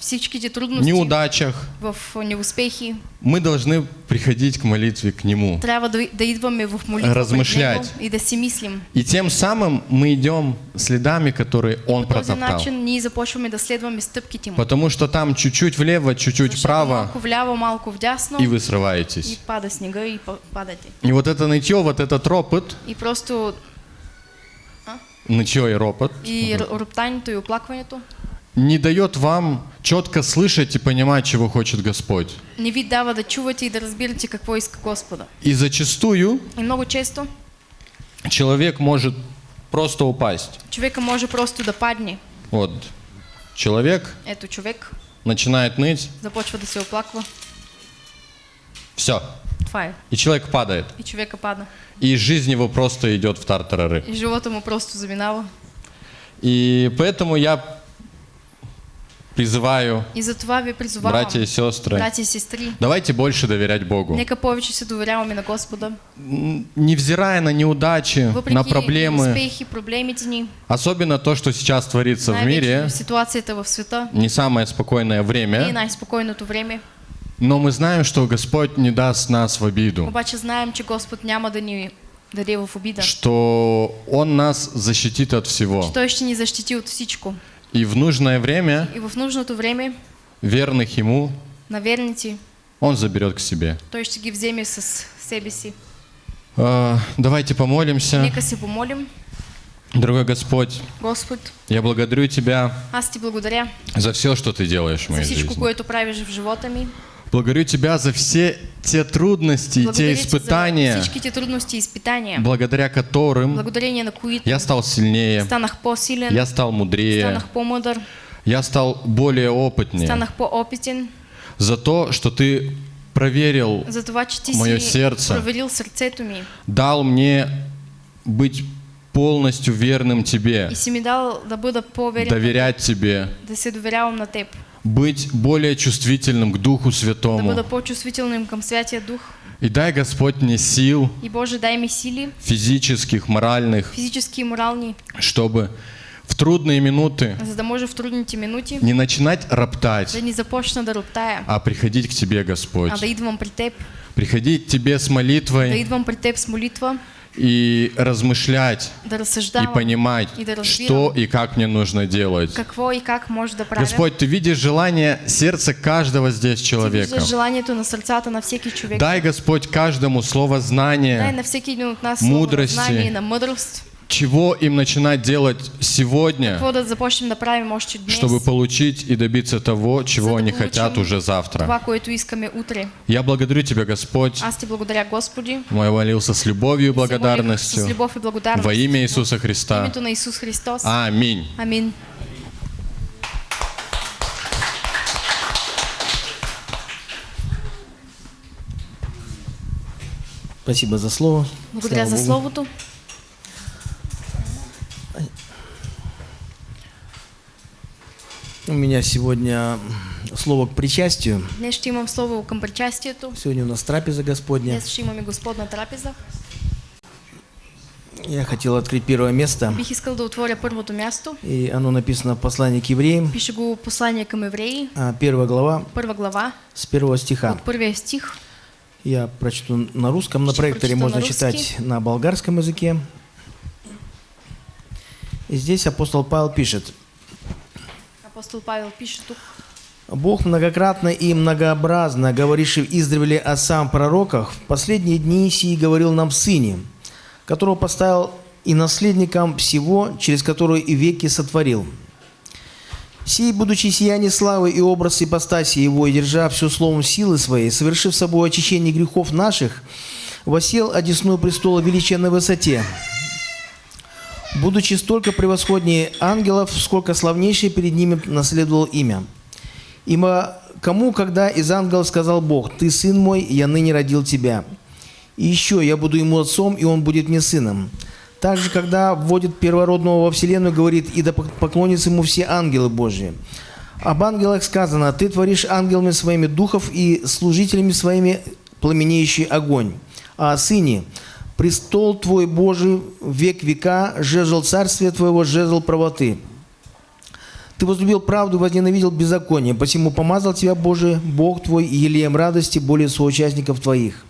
всичките трудности, неудачах, в неуспехи, мы должны приходить к молитве к Нему. трябва да, да идваме в молитва пред Размышлять. И да си мислим. И тем самым мы идем следами, которые Он По протоптал. начин ние започваме да следваме стъпките Му. Потому что там чуть-чуть влево, чуть-чуть вправо, малко вляво, малко вдясно и вы и срываетесь. пада снега и па- падате. И вот это нытье, вот этот ропот, И просто нытье и ропот, и роптанието и оплакването не дает вам четко слышать и понимать, чего хочет Господь. не ви дава да чувате и да разбирате какво иска Господа. И зачастую И много често человек может просто упасть. човека може просто да падне. Вот человек Ето човек начинает ныть, започва да се оплаква. все, е. и человек падает. И човека пада. И жизнь его просто идет в тартарары. И живота му просто заминава. И поэтому я призываю, И затова ви призовавам, братья и сестры, братя и сестри, давайте больше доверять Богу. нека повече се доверяваме на Господа. Невзирая на неудачи, Въпреки на проблемы, успехи, проблемите ни, особенно то, что сейчас творится в мире, ситуацията в света, не самое спокойное не время, най-спокойното време, но мы знаем, что Господь не даст нас в обиду, обаче знаем, че Господ няма да ни даде в обида. что Он нас защитит от всего. Че Той ще ни защити от всичко. И в нужное время И в нужното време верных Ему на верници Он заберет к себе. Той ще ги вземе с себе си. А, Давайте помолимся. Нека се помолим. Дорогой Господь, Господ, я благодарю Тебя аз ти благодаря за все, что Ты делаешь в за моей всичко, жизни. което правиш в живота ми. Благодарю Тебя за все те трудности те испытания, всичките трудности и изпитания, благодаря которым на които я стал сильнее, станах по-силен, я стал мудрее, станах по-мъдър, я стал более опытнее. станах по-опитен. За то, что Ты проверил, За това, че ти Мое сърце. проверил сърцето ми дал мне быть полностью верным Тебе, и си ми дал да бъда доверять Тебе, да се доверявам на теб, быть более чувствительным к Духу да Святому. бъда по-чувствителным към Святия Дух. И дай, Господь, мне сил И Боже, дай ми сили, физических, моральных, физически и морални, чтобы в трудные минуты да може в трудните минути не начинать роптать, да ни започна да роптая, а приходить к Тебе, Господь. а да идвам при Теб, Приходить к Тебе с да молитвой идвам при Теб с молитва, и размышлять, да и понимать, и да что и как мне нужно делать. какво и как правя. Господь, Ты видишь желание сердца каждого здесь человека. виждаш желанието на сърцата на всеки човек. Дай, Господь, каждому слово Дай знания, на всеки един от нас слово на мудрости. знание на мъдрост, чего им начинать делать сегодня, чтобы получить и добиться того, чего они хотят уже завтра. Я благодарю Тебя, Господь. Я молился с любовью и благодарностью во имя Иисуса Христа. Аминь. Амин. Спасибо за слово. Благодаря Слава за Богу. Словото. У меня сегодня слово к причастию. Днес ще имам слово към причастието. Сегодня у нас трапеза Господня. Днес ще имаме Господна трапеза. Я хотел открыть первое место. Бих искал да отворя първото място. И оно написано в послании к евреям, Пише го послание към евреи, а, первая глава, първа глава, с первого стиха. от първия стих. Я прочту на русском, на проекторе можно на читать на болгарском языке. И здесь апостол Павел пишет. Апостол Павел пише тук. Бог многократно и многообразно, говоривший издревле о сам пророках, в последние дни сии говорил нам Сыне, которого поставил и наследником всего, через которого и веки сотворил. Сей, будучи сияние славы и образ ипостаси его, и держа все словом силы своей, совершив собой очищение грехов наших, восел одесную престола величия на высоте, будучи столько превосходнее ангелов, сколько славнейшее перед ними наследовал имя. Ибо кому, когда из ангелов сказал Бог, «Ты сын мой, я ныне родил тебя». И еще, я буду ему отцом, и он будет мне сыном. Также, когда вводит первородного во вселенную, говорит, «И да поклонятся ему все ангелы Божьи». Об ангелах сказано, «Ты творишь ангелами своими духов и служителями своими пламенеющий огонь». А о сыне, «Престол твой Божий век века, жезл царствия твоего, жезл правоты». Ты возлюбил правду, возненавидел беззаконие, посему помазал тебя, Боже, Бог твой, елеем радости более соучастников твоих.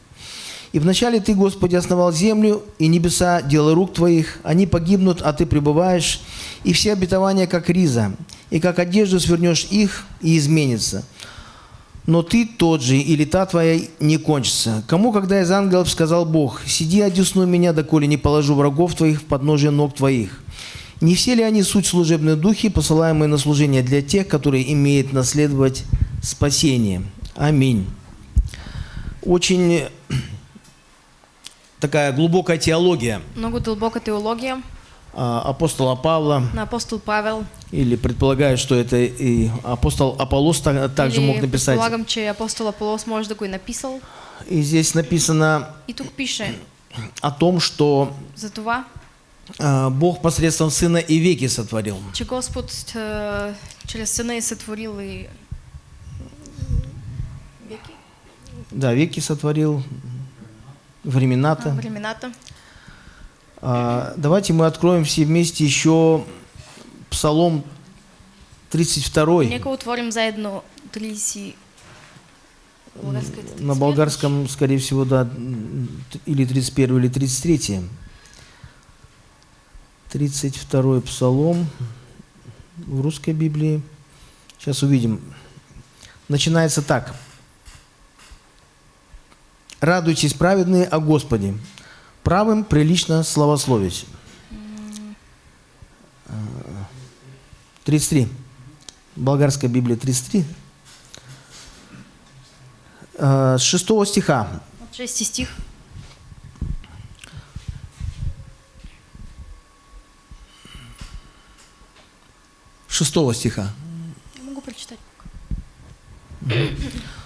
И вначале ты, Господи, основал землю и небеса, дело рук твоих, они погибнут, а ты пребываешь, и все обетования, как риза, и как одежду свернешь их, и изменится. Но ты тот же, и лета твоя не кончится. Кому, когда из ангелов сказал Бог, «Сиди, одесну меня, доколе не положу врагов твоих в подножие ног твоих». Не все ли они суть служебные духи, посылаемые на служение для тех, которые имеют наследовать спасение? Аминь. Очень такая глубокая теология Много дълбока теология апостола Павла, на апостол Павел. или предполагаю, что это и апостол Аполлос та- также Или мог написать. предполагам, че апостол Аполос може да го е написал. И здесь написано И тук пише о том, что за това, а, Бог посредством Сына и веки сотворил. че Господ е, чрез Сина е сътворил и веки, Да, веки сотворил, времена-то. а, времената. А, Давайте мы откроем все вместе еще Псалом 32. Нека отворим заедно 30 Българската На 31. болгарском, скорее всего, да, или 31, или 33. 32 Псалом в русской Библии. Сейчас увидим. Начинается так. «Радуйтесь, праведные, о Господе, правым прилично славословить». А, 33. Болгарская Библия 33. А, С 6 стиха. От 6 стих. Шестого стиха. Не могу прочитать.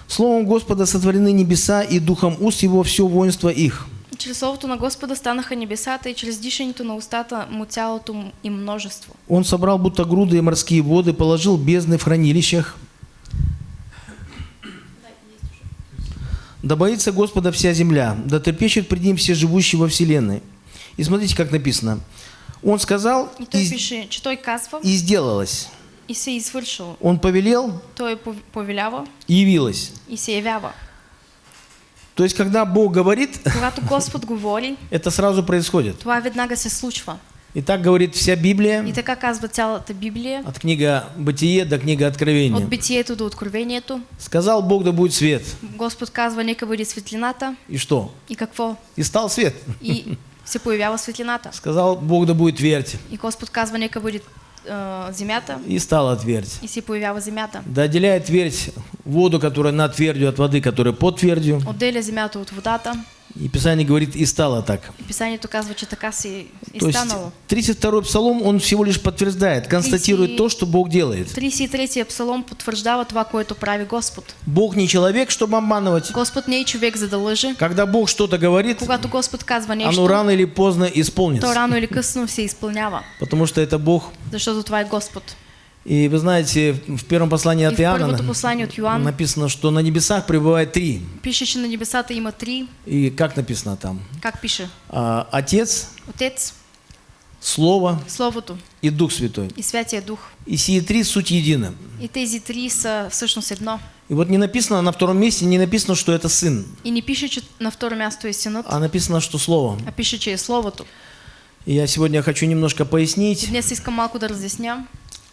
Словом Господа сотворены небеса, и духом уст его все воинство их. Чрез Словото на Господа станаха небесата и чрез дишането на устата му цялото му и множество. Он собрал будто груды и морские воды, положил бездны в хранилищах. Да боится Господа вся земля, да трепещет пред ним все живущие во вселенной. И смотрите, как написано. Он сказал, И той и, пише, че той казва и сделалось. и се извършило. Он повелел, Той пов- повелява и явилось. и се явява. То есть, когда Бог говорит, (laughs) Когато Господ говори, это сразу происходит. това веднага се случва. И так говорит вся И Библия, така казва цялата Библия, от книга Бытие до книга Откровения. от битието до откровението. Сказал Бог, да будет свет. Господ казва, нека бъде светлината. И что? И какво? И стал свет. И се появява светлината. Сказал Бог, да будет твердь. И Господ казва, нека бъде а, земята. И стала твердь. И се появява земята. Да отделяет твердь воду, которая над твердью, от воды, которая под твердью. Отделя земята от водата. И Писание говорит, и стало так. И Писанието казва, че така си и То станало. 32-й псалом, он всего лишь подтверждает, констатирует 30 то, что Бог делает. 33-я псалом потвърждава това, което прави Господ. Бог не человек, чтобы обманывать. Господ не е човек, за да лъже. Когда Бог что-то говорит, Когато Господ казва оно нещо, рано или поздно то исполнится. рано или късно се изпълнява. Потому что это Бог. Защото това е Господ. И вы знаете, в первом послании И от Иоанна от Йоан написано, что на небесах пребывает три. пише, че на небесата има три. И как написано там? Как пише? А, Отец, Отец, Слово Словото и Дух Святой. и Святия Дух. И сие три суть едины. И тези три са всъщност едно. И вот не написано на втором месте, не написано, что это Сын, И не пише, че на второ място е синът, а написано, что Слово. а пише, че е Словото. И я сегодня хочу немножко И пояснить, днес искам малко да разясня,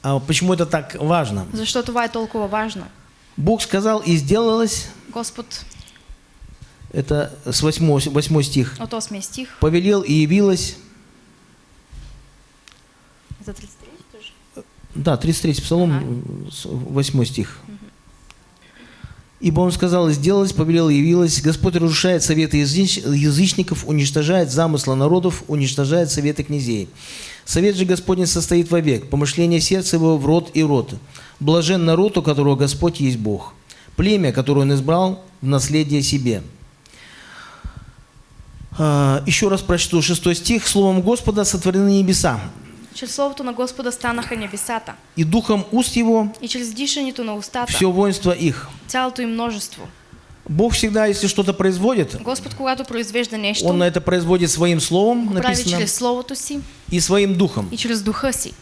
а почему это так важно. защо това е толкова важно. Бог сказал и сделалось, Господ это с 8, 8 стих, от 8 стих повелел и явилось, за 33 тоже. да, 33 псалом, Ага. э, с- 8 стих. Ибо он сказал, и сделалось, повелел, явилось. Господь разрушает советы языч- язычников, уничтожает замысла народов, уничтожает советы князей. Совет же Господень состоит вовек, помышление сердца его в рот и рот. Блажен народ, у которого Господь есть Бог, племя, которое он избрал в наследие себе. А, Еще раз прочту шестой стих. Словом Господа сотворены небеса, Чрез Словото на Господа станаха небесата. и духом уст его И чрез дишането на устата, все воинство их. цялото им множество. Бог всегда, если что-то производит, Господ, когато произвежда нещо, Он это производит своим словом, го прави написано, чрез Словото си и своим духом. и чрез духа си.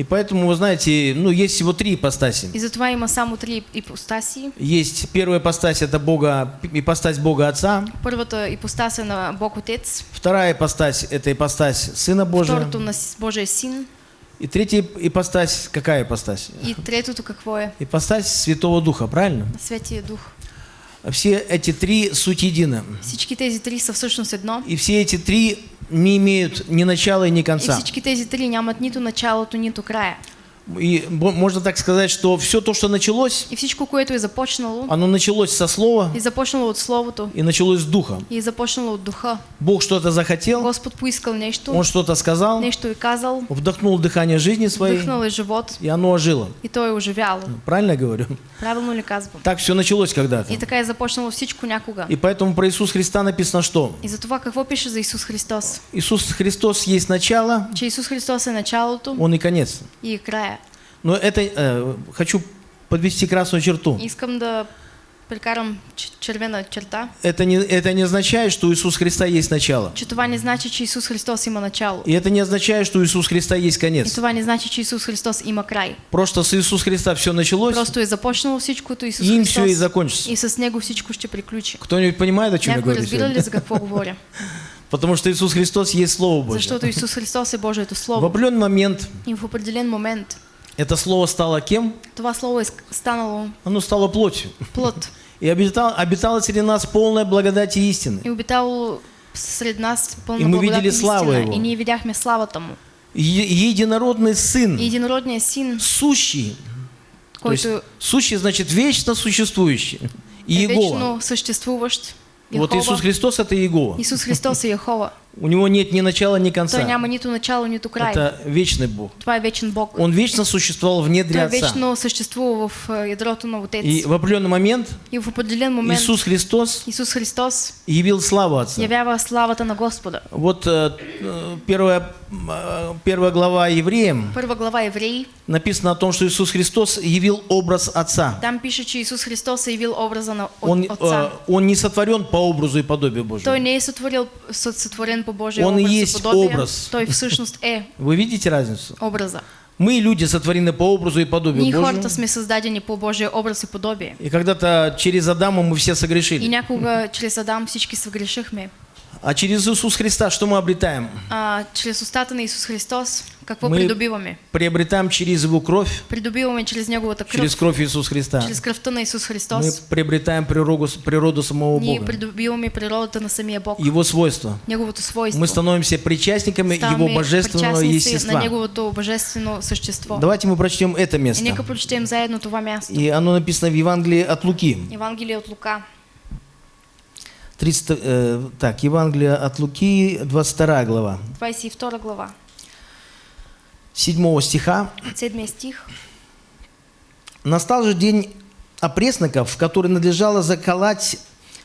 И поэтому, вы знаете, ну, есть всего три ипостаси. И затова има само три ипостаси. Есть первая ипостась, это Бога, ипостась Бога Отца. Първата ипостас е на Бог Отец, Вторая ипостась, это ипостась Сына Божия. второто на С- Божия Син И третья ипостась, какая ипостась? и третото какво е? Ипостась Святого Духа, правильно? На Святия Дух. Все эти три суть едины. Всички тези три са всъщност едно. И все эти три не имеют ни начала и ни И конца. всички тези три нямат нито началото, нито края. И можно так сказать, что все то, что началось, И всичко, което е започнало, оно началось со Слова е започнало от Словото, и началось с Духа. и започнало от Духа. Бог что-то захотел, Господ поискал нещо, Он что-то сказал, нещо е казал, вдохнул дыхание жизни своей, вдъхнал е живот и оно ожило. и то е оживяло. Правильно я говорю? Правилно ли казвам? Так все началось когда-то. И така е започнало всичко някога. И поэтому про Иисуса Христа написано что? И затова какво пише за Исус Христос? Иисус Христос есть начало, Че Исус Христос е началото Он и конец. и края. Но это э, хочу подвести красную черту. Искам да прекарам ч- червена черта, Это не, это не означает, что у Иисуса Христа есть начало. че това не значи, че Исус Христос има начало. И это не означает, что у Иисуса Христа есть И конец. това не значи, че Исус Христос има край. Просто с Иисуса Христа все началось, Просто е започнало всичкото Исус и им Христос все и закончится. и с Него всичко ще приключи. Кто-нибудь понимает, о чем я Някой говорю? разбира ли за какво говоря? (laughs) Потому что Иисус Христос есть Слово Божье. Защото Исус Христос е Божието В Слово. определенный момент И в определен момент это Слово стало кем? това Слово станало Оно стало плотью. плът (laughs) И обитал, обитало среди нас полная благодать и истины. и обитало сред нас И пълна мы видели и славу истина. Его. И ние видяхме славата Му. Е- единородный И Сын, единородният Син, сущий. То есть, сущий значит вечно существующий. И е Иегова. вечно съществуващ. Вот. Иисус Христос это Иегова. Исус Христос е Яхова. У него нет ни начала, ни конца. няма нито начало, нито край. Это вечный Бог. Това е вечен Бог. Он вечно существовал в недре Той Отца. вечно съществува в е, ядрото на Отец. И в определенный момент И в определен момент Иисус Христос Исус Христос явил славу Отца. явява славата на Господа. Вот э, первая, э, первая глава Евреям Първа глава Евреи, написано о том, что Иисус Христос явил образ Отца. там пише, че Исус Христос явил образа на Он, от- Отца. э, он не сотворен по образу и подобию Божьему. Той не е по Божия Он и есть и образ. Е (laughs) Вы видите разницу? образа. Мы, люди, сотворены по образу и подобию Ние Божьему. сме създадени по Божия образ и подобие. И когда-то через Адама мы все И согрешили. някога чрез Адам всички съгрешихме. А через Иисус Христа что мы обретаем? А, чрез устата на Исус Христос, какво Мы придобиваме? приобретаем через Его кровь, Придобиваме чрез Неговата кръв, через кровь Иисуса Христа. чрез кръвта на Исус Мы Христос. приобретаем природу, природу самого Ние Бога, придобиваме природата на самия Бог, Его свойства. Неговото свойство. Мы становимся причастниками Его Ставаме божественного причастници на естества. Неговото божествено същество. Давайте мы прочтем это И место. нека прочетем заедно това място. И оно написано в Евангелии от Луки. Евангелие от Лука, 30, э, так, Евангелие от Луки, 22 глава, 22 глава, 7 стиха. 7 стих. Настал же день опресноков, в который надлежало заколоть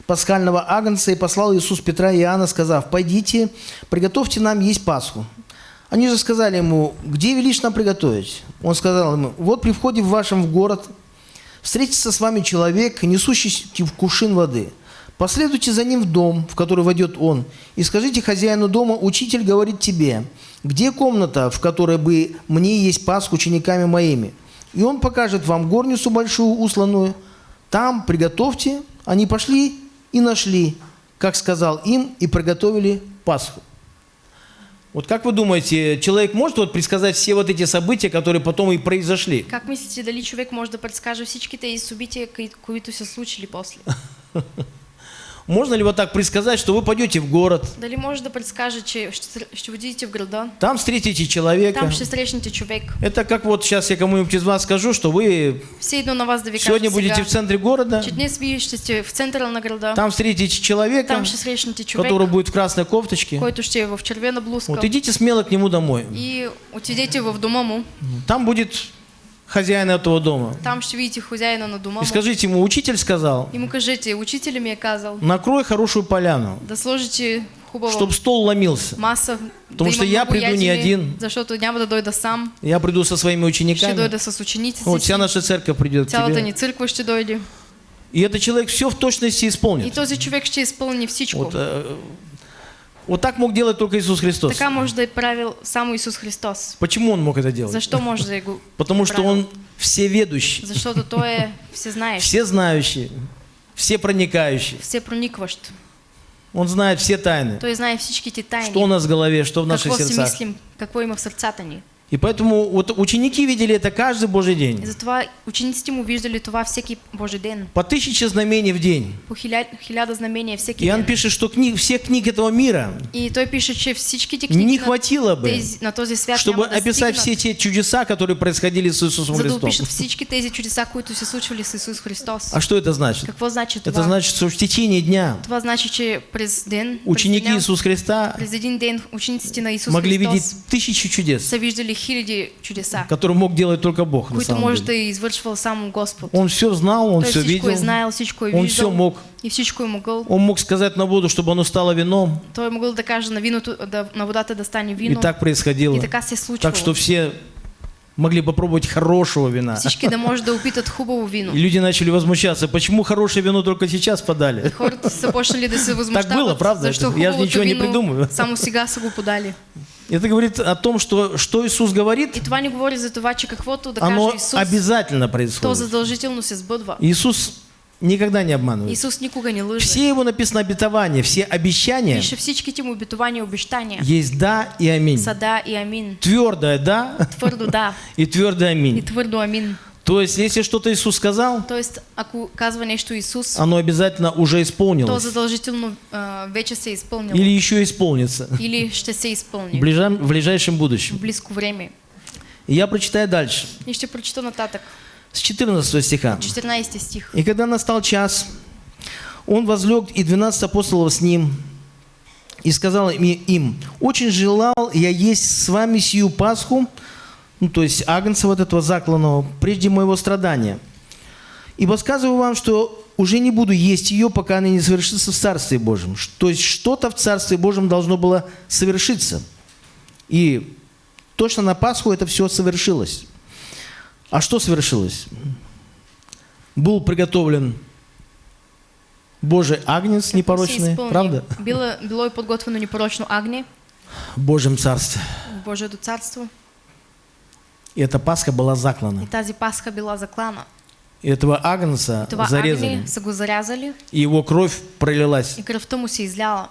пасхального агнца, и послал Иисус Петра и Иоанна, сказав, «Пойдите, приготовьте нам есть Пасху». Они же сказали ему, где велишь нам приготовить? Он сказал ему, вот при входе в вашем в город встретится с вами человек, несущий в кувшин воды. Последуйте за ним в дом, в который войдет он, и скажите хозяину дома, учитель говорит тебе, где комната, в которой бы мне есть пас учениками моими? И он покажет вам горницу большую, усланную. Там приготовьте. Они пошли и нашли, как сказал им, и приготовили Пасху. Вот как вы думаете, человек может вот предсказать все вот эти события, которые потом и произошли? Как мислите, дали човек може да предскаже всички тези събития, кои- които се случили после? (laughs) Можно ли вот так предсказать, что вы пойдете в город, да предскаже, че ще, ще отидете в града, там встретите человека? там срещнете човек. Это как вот сейчас я кому-нибудь из вас скажу, что вы Все на вас сегодня будете в центре города, че днес вие ще сте в центъра на града, там встретите человека, там срещнете човек, который будет в красной кофточке. който ще е в червена блузка. Вот идите смело к нему домой. И отидете в дома му, Там будет хозяин этого дома. там ще видите хозяина на дома И скажите ему, учитель сказал, И му кажете, учителя ми е казал накрой хорошую поляну, да сложите хубава чтобы стол ломился. маса, Потому что я приду не ядене, один. защото няма да дойда сам, Я приду со своими ще учениками. дойда с учениците Вот вся наша церковь придет к цялата тебе. ни църква ще дойде. И этот человек все в точности И исполнит. този човек ще изпълни всичко. Вот, э, вот так мог делать только Иисус Христос. Така може да е правил само Исус Христос. Почему он мог это делать? Защо може да е го (laughs) Потому что он всеведущий, Защото Той е (laughs) всезнаещ, всезнающий, всепроникающий. всепроникващ. Он знает все тайны. Той знае всичките тайни. Что у нас в голове, что в наших какво си сердцах. мислим, какво има в сърцата ни. И поэтому вот ученики видели это каждый Божий И день. затова учениците му виждали това всеки Божий ден. По тысяче знамений в день. По хиля, хиляда знамения всеки Иоанн ден. пишет, что книг, всех книг этого мира И той пише, че всичките книги не хватило бы, на този свят чтобы описать все те чудеса, которые происходили с Иисусом Христом. опишат всички тези чудеса, които се случвали с Исус Христос. А что это значит? Какво значи това? Это значит, что в течение дня Това значи, че през ден, ученики през, деня, Иисуса Христа през един ден учениците на Исус могли Христос видеть тысячи чудес, са виждали хиляди чудеса, которые мог делать только Бог на самом може деле. извършвал само Господ. Он все знал, он Той все видел, знаел, всичко он все мог. и всичко е могъл. Он мог сказать на воду, чтобы оно стало вином, Той е могъл да каже на, виното, да, на водата да стане и вино. так происходило. И така се случвало. Так что все могли попробовать хорошего вина. Всички да може да опитат хубаво вино. И люди начали возмущаться, почему хорошее вино только сейчас подали. Хората са почнали да се възмущават, было, правда? защо Я же ничего не придумываю. само сега са го подали. Это говорит о том, что, что Иисус говорит, И това ни говори за това, че каквото да оно каже Исус, обязательно то происходит. задължително се сбъдва. Иисус никогда не обманывает. Исус никога не лъже. Все его написано обетования, все обещания Пише всичките му обетования обещания. есть да и аминь. Са да и амин. Твердое да Твърдо да и твердое и аминь. (laughs) То есть, если что-то Иисус сказал, Тоест, ако казва нещо Исус, оно обязательно уже то исполнилось. задължително а, вече се е изпълнило. Или еще исполнится Или ще се в, изпълни ближам- в ближайшем в будущем. близко време. И я прочитаю дальше, И ще прочита нататък. с 14 стиха. 14 стих. И когда настал час, он возлег, и 12 апостолов с ним, и сказал им, «Очень желал я есть с вами сию Пасху, ну, то есть агнца вот этого закланного, прежде моего страдания. Ибо сказываю вам, что уже не буду есть ее, пока она не совершится в Царстве Божьем». То есть что-то в Царстве Божьем должно было совершиться. И точно на Пасху это все совершилось. А что совершилось? Был приготовлен Божий агнец непорочный, правда? Било е подготвено непорочно агне В Божьем Царстве. в Божието царство. И эта Пасха была И заклана. тази пасха била заклана. И этого агнца Това зарезали. зарязали И его кровь пролилась. и кръвта му се изляла.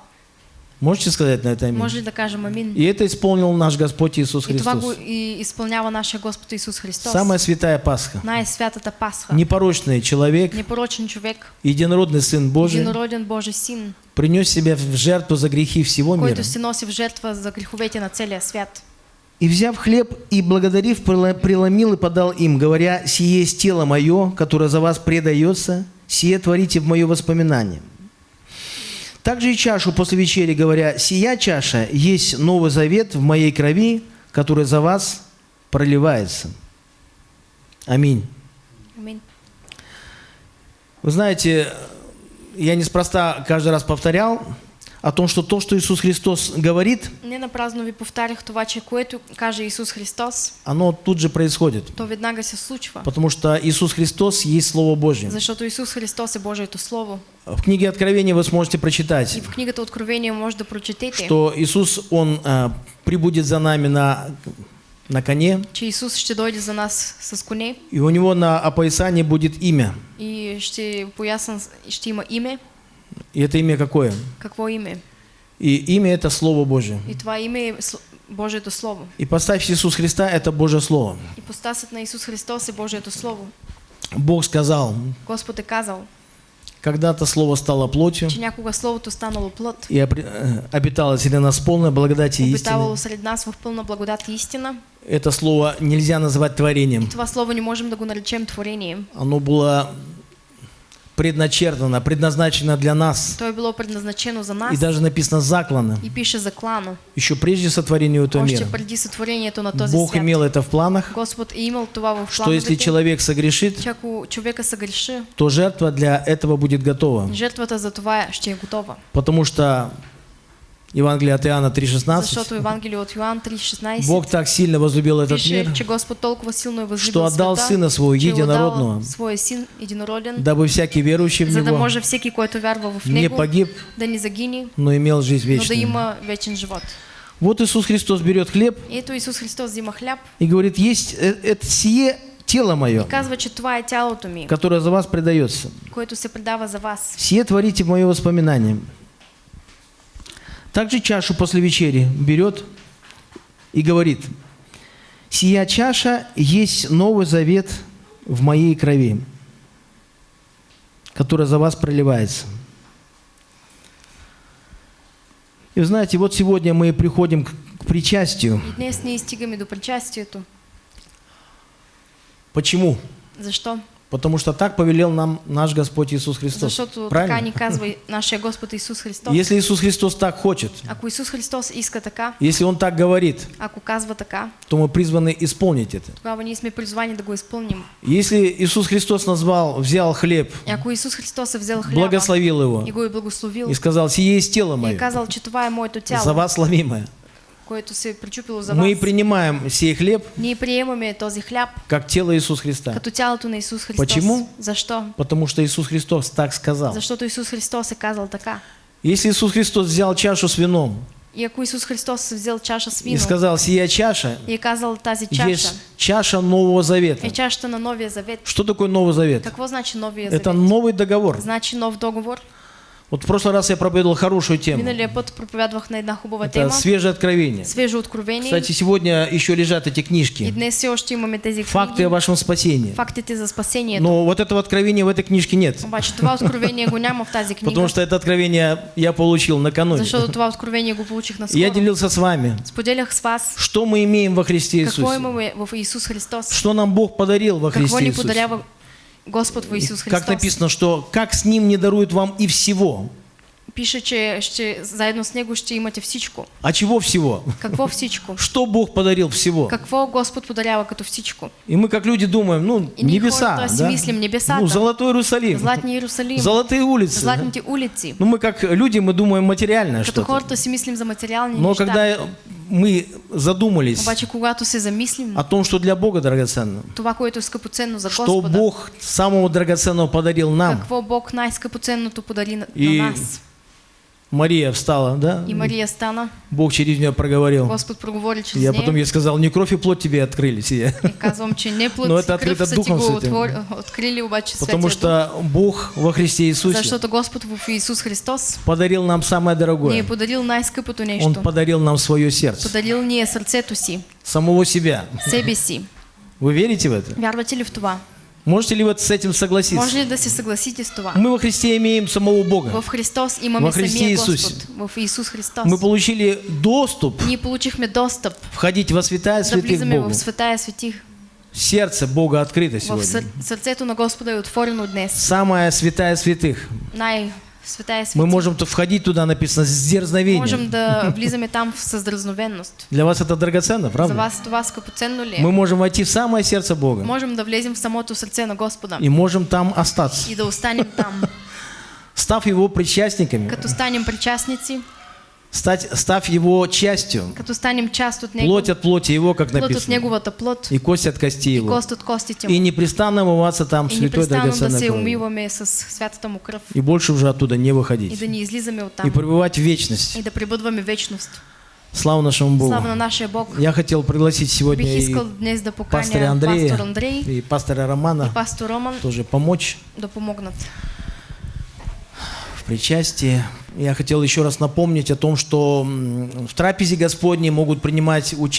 Можете сказать на это аминь? Може ли да кажем амин? И это исполнил наш Господь Иисус И Христос. и изпълнява нашия Господ Исус Христос. Самая святая Пасха. Най-святата пасха. Непорочный человек, Непорочен човек, единородный Сын Божий, единороден Божий син, принес себя в жертву за грехи всего мира. който се носи в жертва за греховете на целия свят. И взяв хлеб и благодарив, преломил и подал им, говоря, «Сие есть тело мое, которое за вас предается, сие творите в мое воспоминание». Также и чашу после вечери, говоря, «Сия чаша есть новый завет в моей крови, который за вас проливается». Аминь. Амин. Вы знаете, я неспроста каждый раз повторял о том, что то, что Иисус Христос говорит, Не напразно ви повтарях това, че което каже Исус Христос, оно тут же происходит. то веднага се случва. Потому что Иисус Христос есть Слово Божье. Защото Исус Христос е Божието Слово. В книге Откровения вы сможете И прочитать, в книгата Откровение може да прочетете, что Иисус, Он а, прибудет за нами на, на коне, че Исус ще дойде за нас с коне и у Него на опоясании будет имя. и ще поясан, ще има име. И это имя какое? Какво име? И имя это Слово Божье. И това име е Сл- Божието Слово. И поставь Иисус Христа, это Божье Слово. И постасът на Исус Христос е Божието Слово. Бог сказал, Господ е казал, когда-то Слово стало плотью, че някога Словото станало плът, и э, обитало среди нас полной благодати и истины. обитавало сред нас в пълна благодат и истина. Это слово нельзя называть творением. Това Слово не можем да го наречем творение. Оно было предначертано, предназначено для нас. То е било предназначено за нас И даже написано заклано. и пише заклано. Еще прежде сотворения этого мира. Преди сътворението на този Бог свят. имел это в планах, Господ е имал това в что если человек согрешит, че ако човека се греши, то жертва для этого будет готова. жертвата за това ще е готова. Потому что Евангелие от Иоанна 3,16 Защото Евангелие от Йоан 3.16 Бог так сильно возлюбил этот мир, что отдал Сына Своего Единородного, дабы всякий верующий в Него не погиб, но имел жизнь вечную. Вот Иисус Христос берет хлеб И говорит, есть э, это сие тело мое, и казва, че которое за вас предается. което се предава за вас. Сие творите в мое воспоминание. Также чашу после вечери берет и говорит, сия чаша есть новый завет в моей крови, которая за вас проливается. И вы знаете, вот сегодня мы приходим к, причастию. Днес ние стигаме до. Почему? Защо? Потому что так повелел нам наш Господь Иисус Христос. Защото така Правильно? ни казва и (laughs) нашия Господ Исус Христос. Если Иисус Христос так хочет, Ако Исус Христос иска така, если Он так говорит, ако казва така, то мы призваны исполнить это. тогава ние сме призвани да го изпълним. Если Иисус Христос назвал, взял хлеб, И ако Исус Христос е взел хляба благословил его и го е благословил и сказал, сие есть тело и мое, казал, че това е моето за вас ломимое. Което се причупило за Мы вас, принимаем сей хлеб ние приемаме този хляб как тело Иисуса Христа. като тялото на Исус Христос. Почему? Защо? Потому что Иисус Христос так сказал. Защото Исус Христос е казал така. Если Иисус Христос взял чашу с вином И ако Исус Христос е взел чаша с и вино сказал, сия чаша и казал тази чаша есть чаша Нового Завета. е чашата на Новия Завет. Что такое Новый Завет? Какво значи Новия Это Завет? новый договор. Значи нов договор. Вот в прошлый раз я проповедовал хорошую тему. Миналия път проповядвах на една хубава Это тема. свежее откровение. Свежо откровение. Кстати, сегодня еще лежат эти И книжки. днес все още имаме тези Факты о книги. вашем спасении. Фактите за спасението. Но вот этого откровения в этой книжке нет. Обаче това откровение го няма в тази книга. Потому что это откровение я получил накануне. Защото това откровение го получих на И Я делился с вами, Споделях с вас что мы имеем во Христе какво Иисусе. имаме в Исус Христос. Что нам Бог подарил во Какво Христе ни Иисусе. подарява Господ в Исус Как Христос. написано, что как с Ним не дарует вам и всего. Пише, че ще, заедно с Него ще имате всичко. А чего всего? Какво всичко? (laughs) Что Бог подарил всего? Какво Господ подарява като всичко? И мы как люди думаем, ну, И небеса, хората да? мислим, небесата. Ну, Золотой Иерусалим, Златни Иерусалим, золотые улицы. златните улици. Ну, мы как люди, мы думаем материальное что-то. хората си мислим за материални Но неща. когда мы задумались Обаче когато се замислим, о том, что для Бога драгоценно, това, което е скъпоценно за что Господа, Бог самого драгоценного подарил нам. какво Бог най-скъпоценното подари на, И на нас. Мария встала, да? И Мария стана, Бог через нее проговорил. Господ проговори чрез Я нея. потом ей сказал, не кровь и плоть тебе открыли сие. И казвам, че не плът Но си это открыто Духом Святым. отвор... открили, обаче Потому что Бог во Христе Иисусе Защото Господ в Исус Христос подарил нам самое дорогое. подарил най-скъпото Он нещо. подарил нам свое сердце, Подарил ни е сърцето си, самого себя. себе си. Вы верите в это? Вярвате ли в това? Можете ли вот с этим согласиться? ли да се съгласите с това? Мы во Христе имеем самого Бога. В Христос имаме Во Христе самия Исусе. Господ. В Исус Христос. Мы получили доступ Ние получихме достъп входить во святая да святых влизаме Богу. в святая светих. Сердце Бога открыто В сегодня. сър... сърцето на Господа е отворено днес. Самая святая святых. Най-светая Мы светих. можем входить туда, написано, с дерзновением. Можем да (laughs) влизаме там с дразновенност. Для вас это драгоценно, За правда? вас това скъпоценно ли? Мы можем войти в самое сердце Бога Можем да влезем в самото сърце на Господа и можем там остаться. и да останем там. (laughs) Став его причастниками, Като станем причастници, стать, став его частью, плоть от плоти его, как написано, и кость от кости его. И Му. непрестанно омываться там святой драгоценной кровью. И больше уже оттуда не выходить. И пребывать в вечность. Слава нашему Богу. Слава на нашия Бог. Я хотел пригласить сегодня и да пастора Андрея пастор Андрей и пастора Романа и пастор Роман тоже помочь да помогнат. Причастии. Я хотел еще раз напомнить о том, что в трапезе Господней могут принимать участие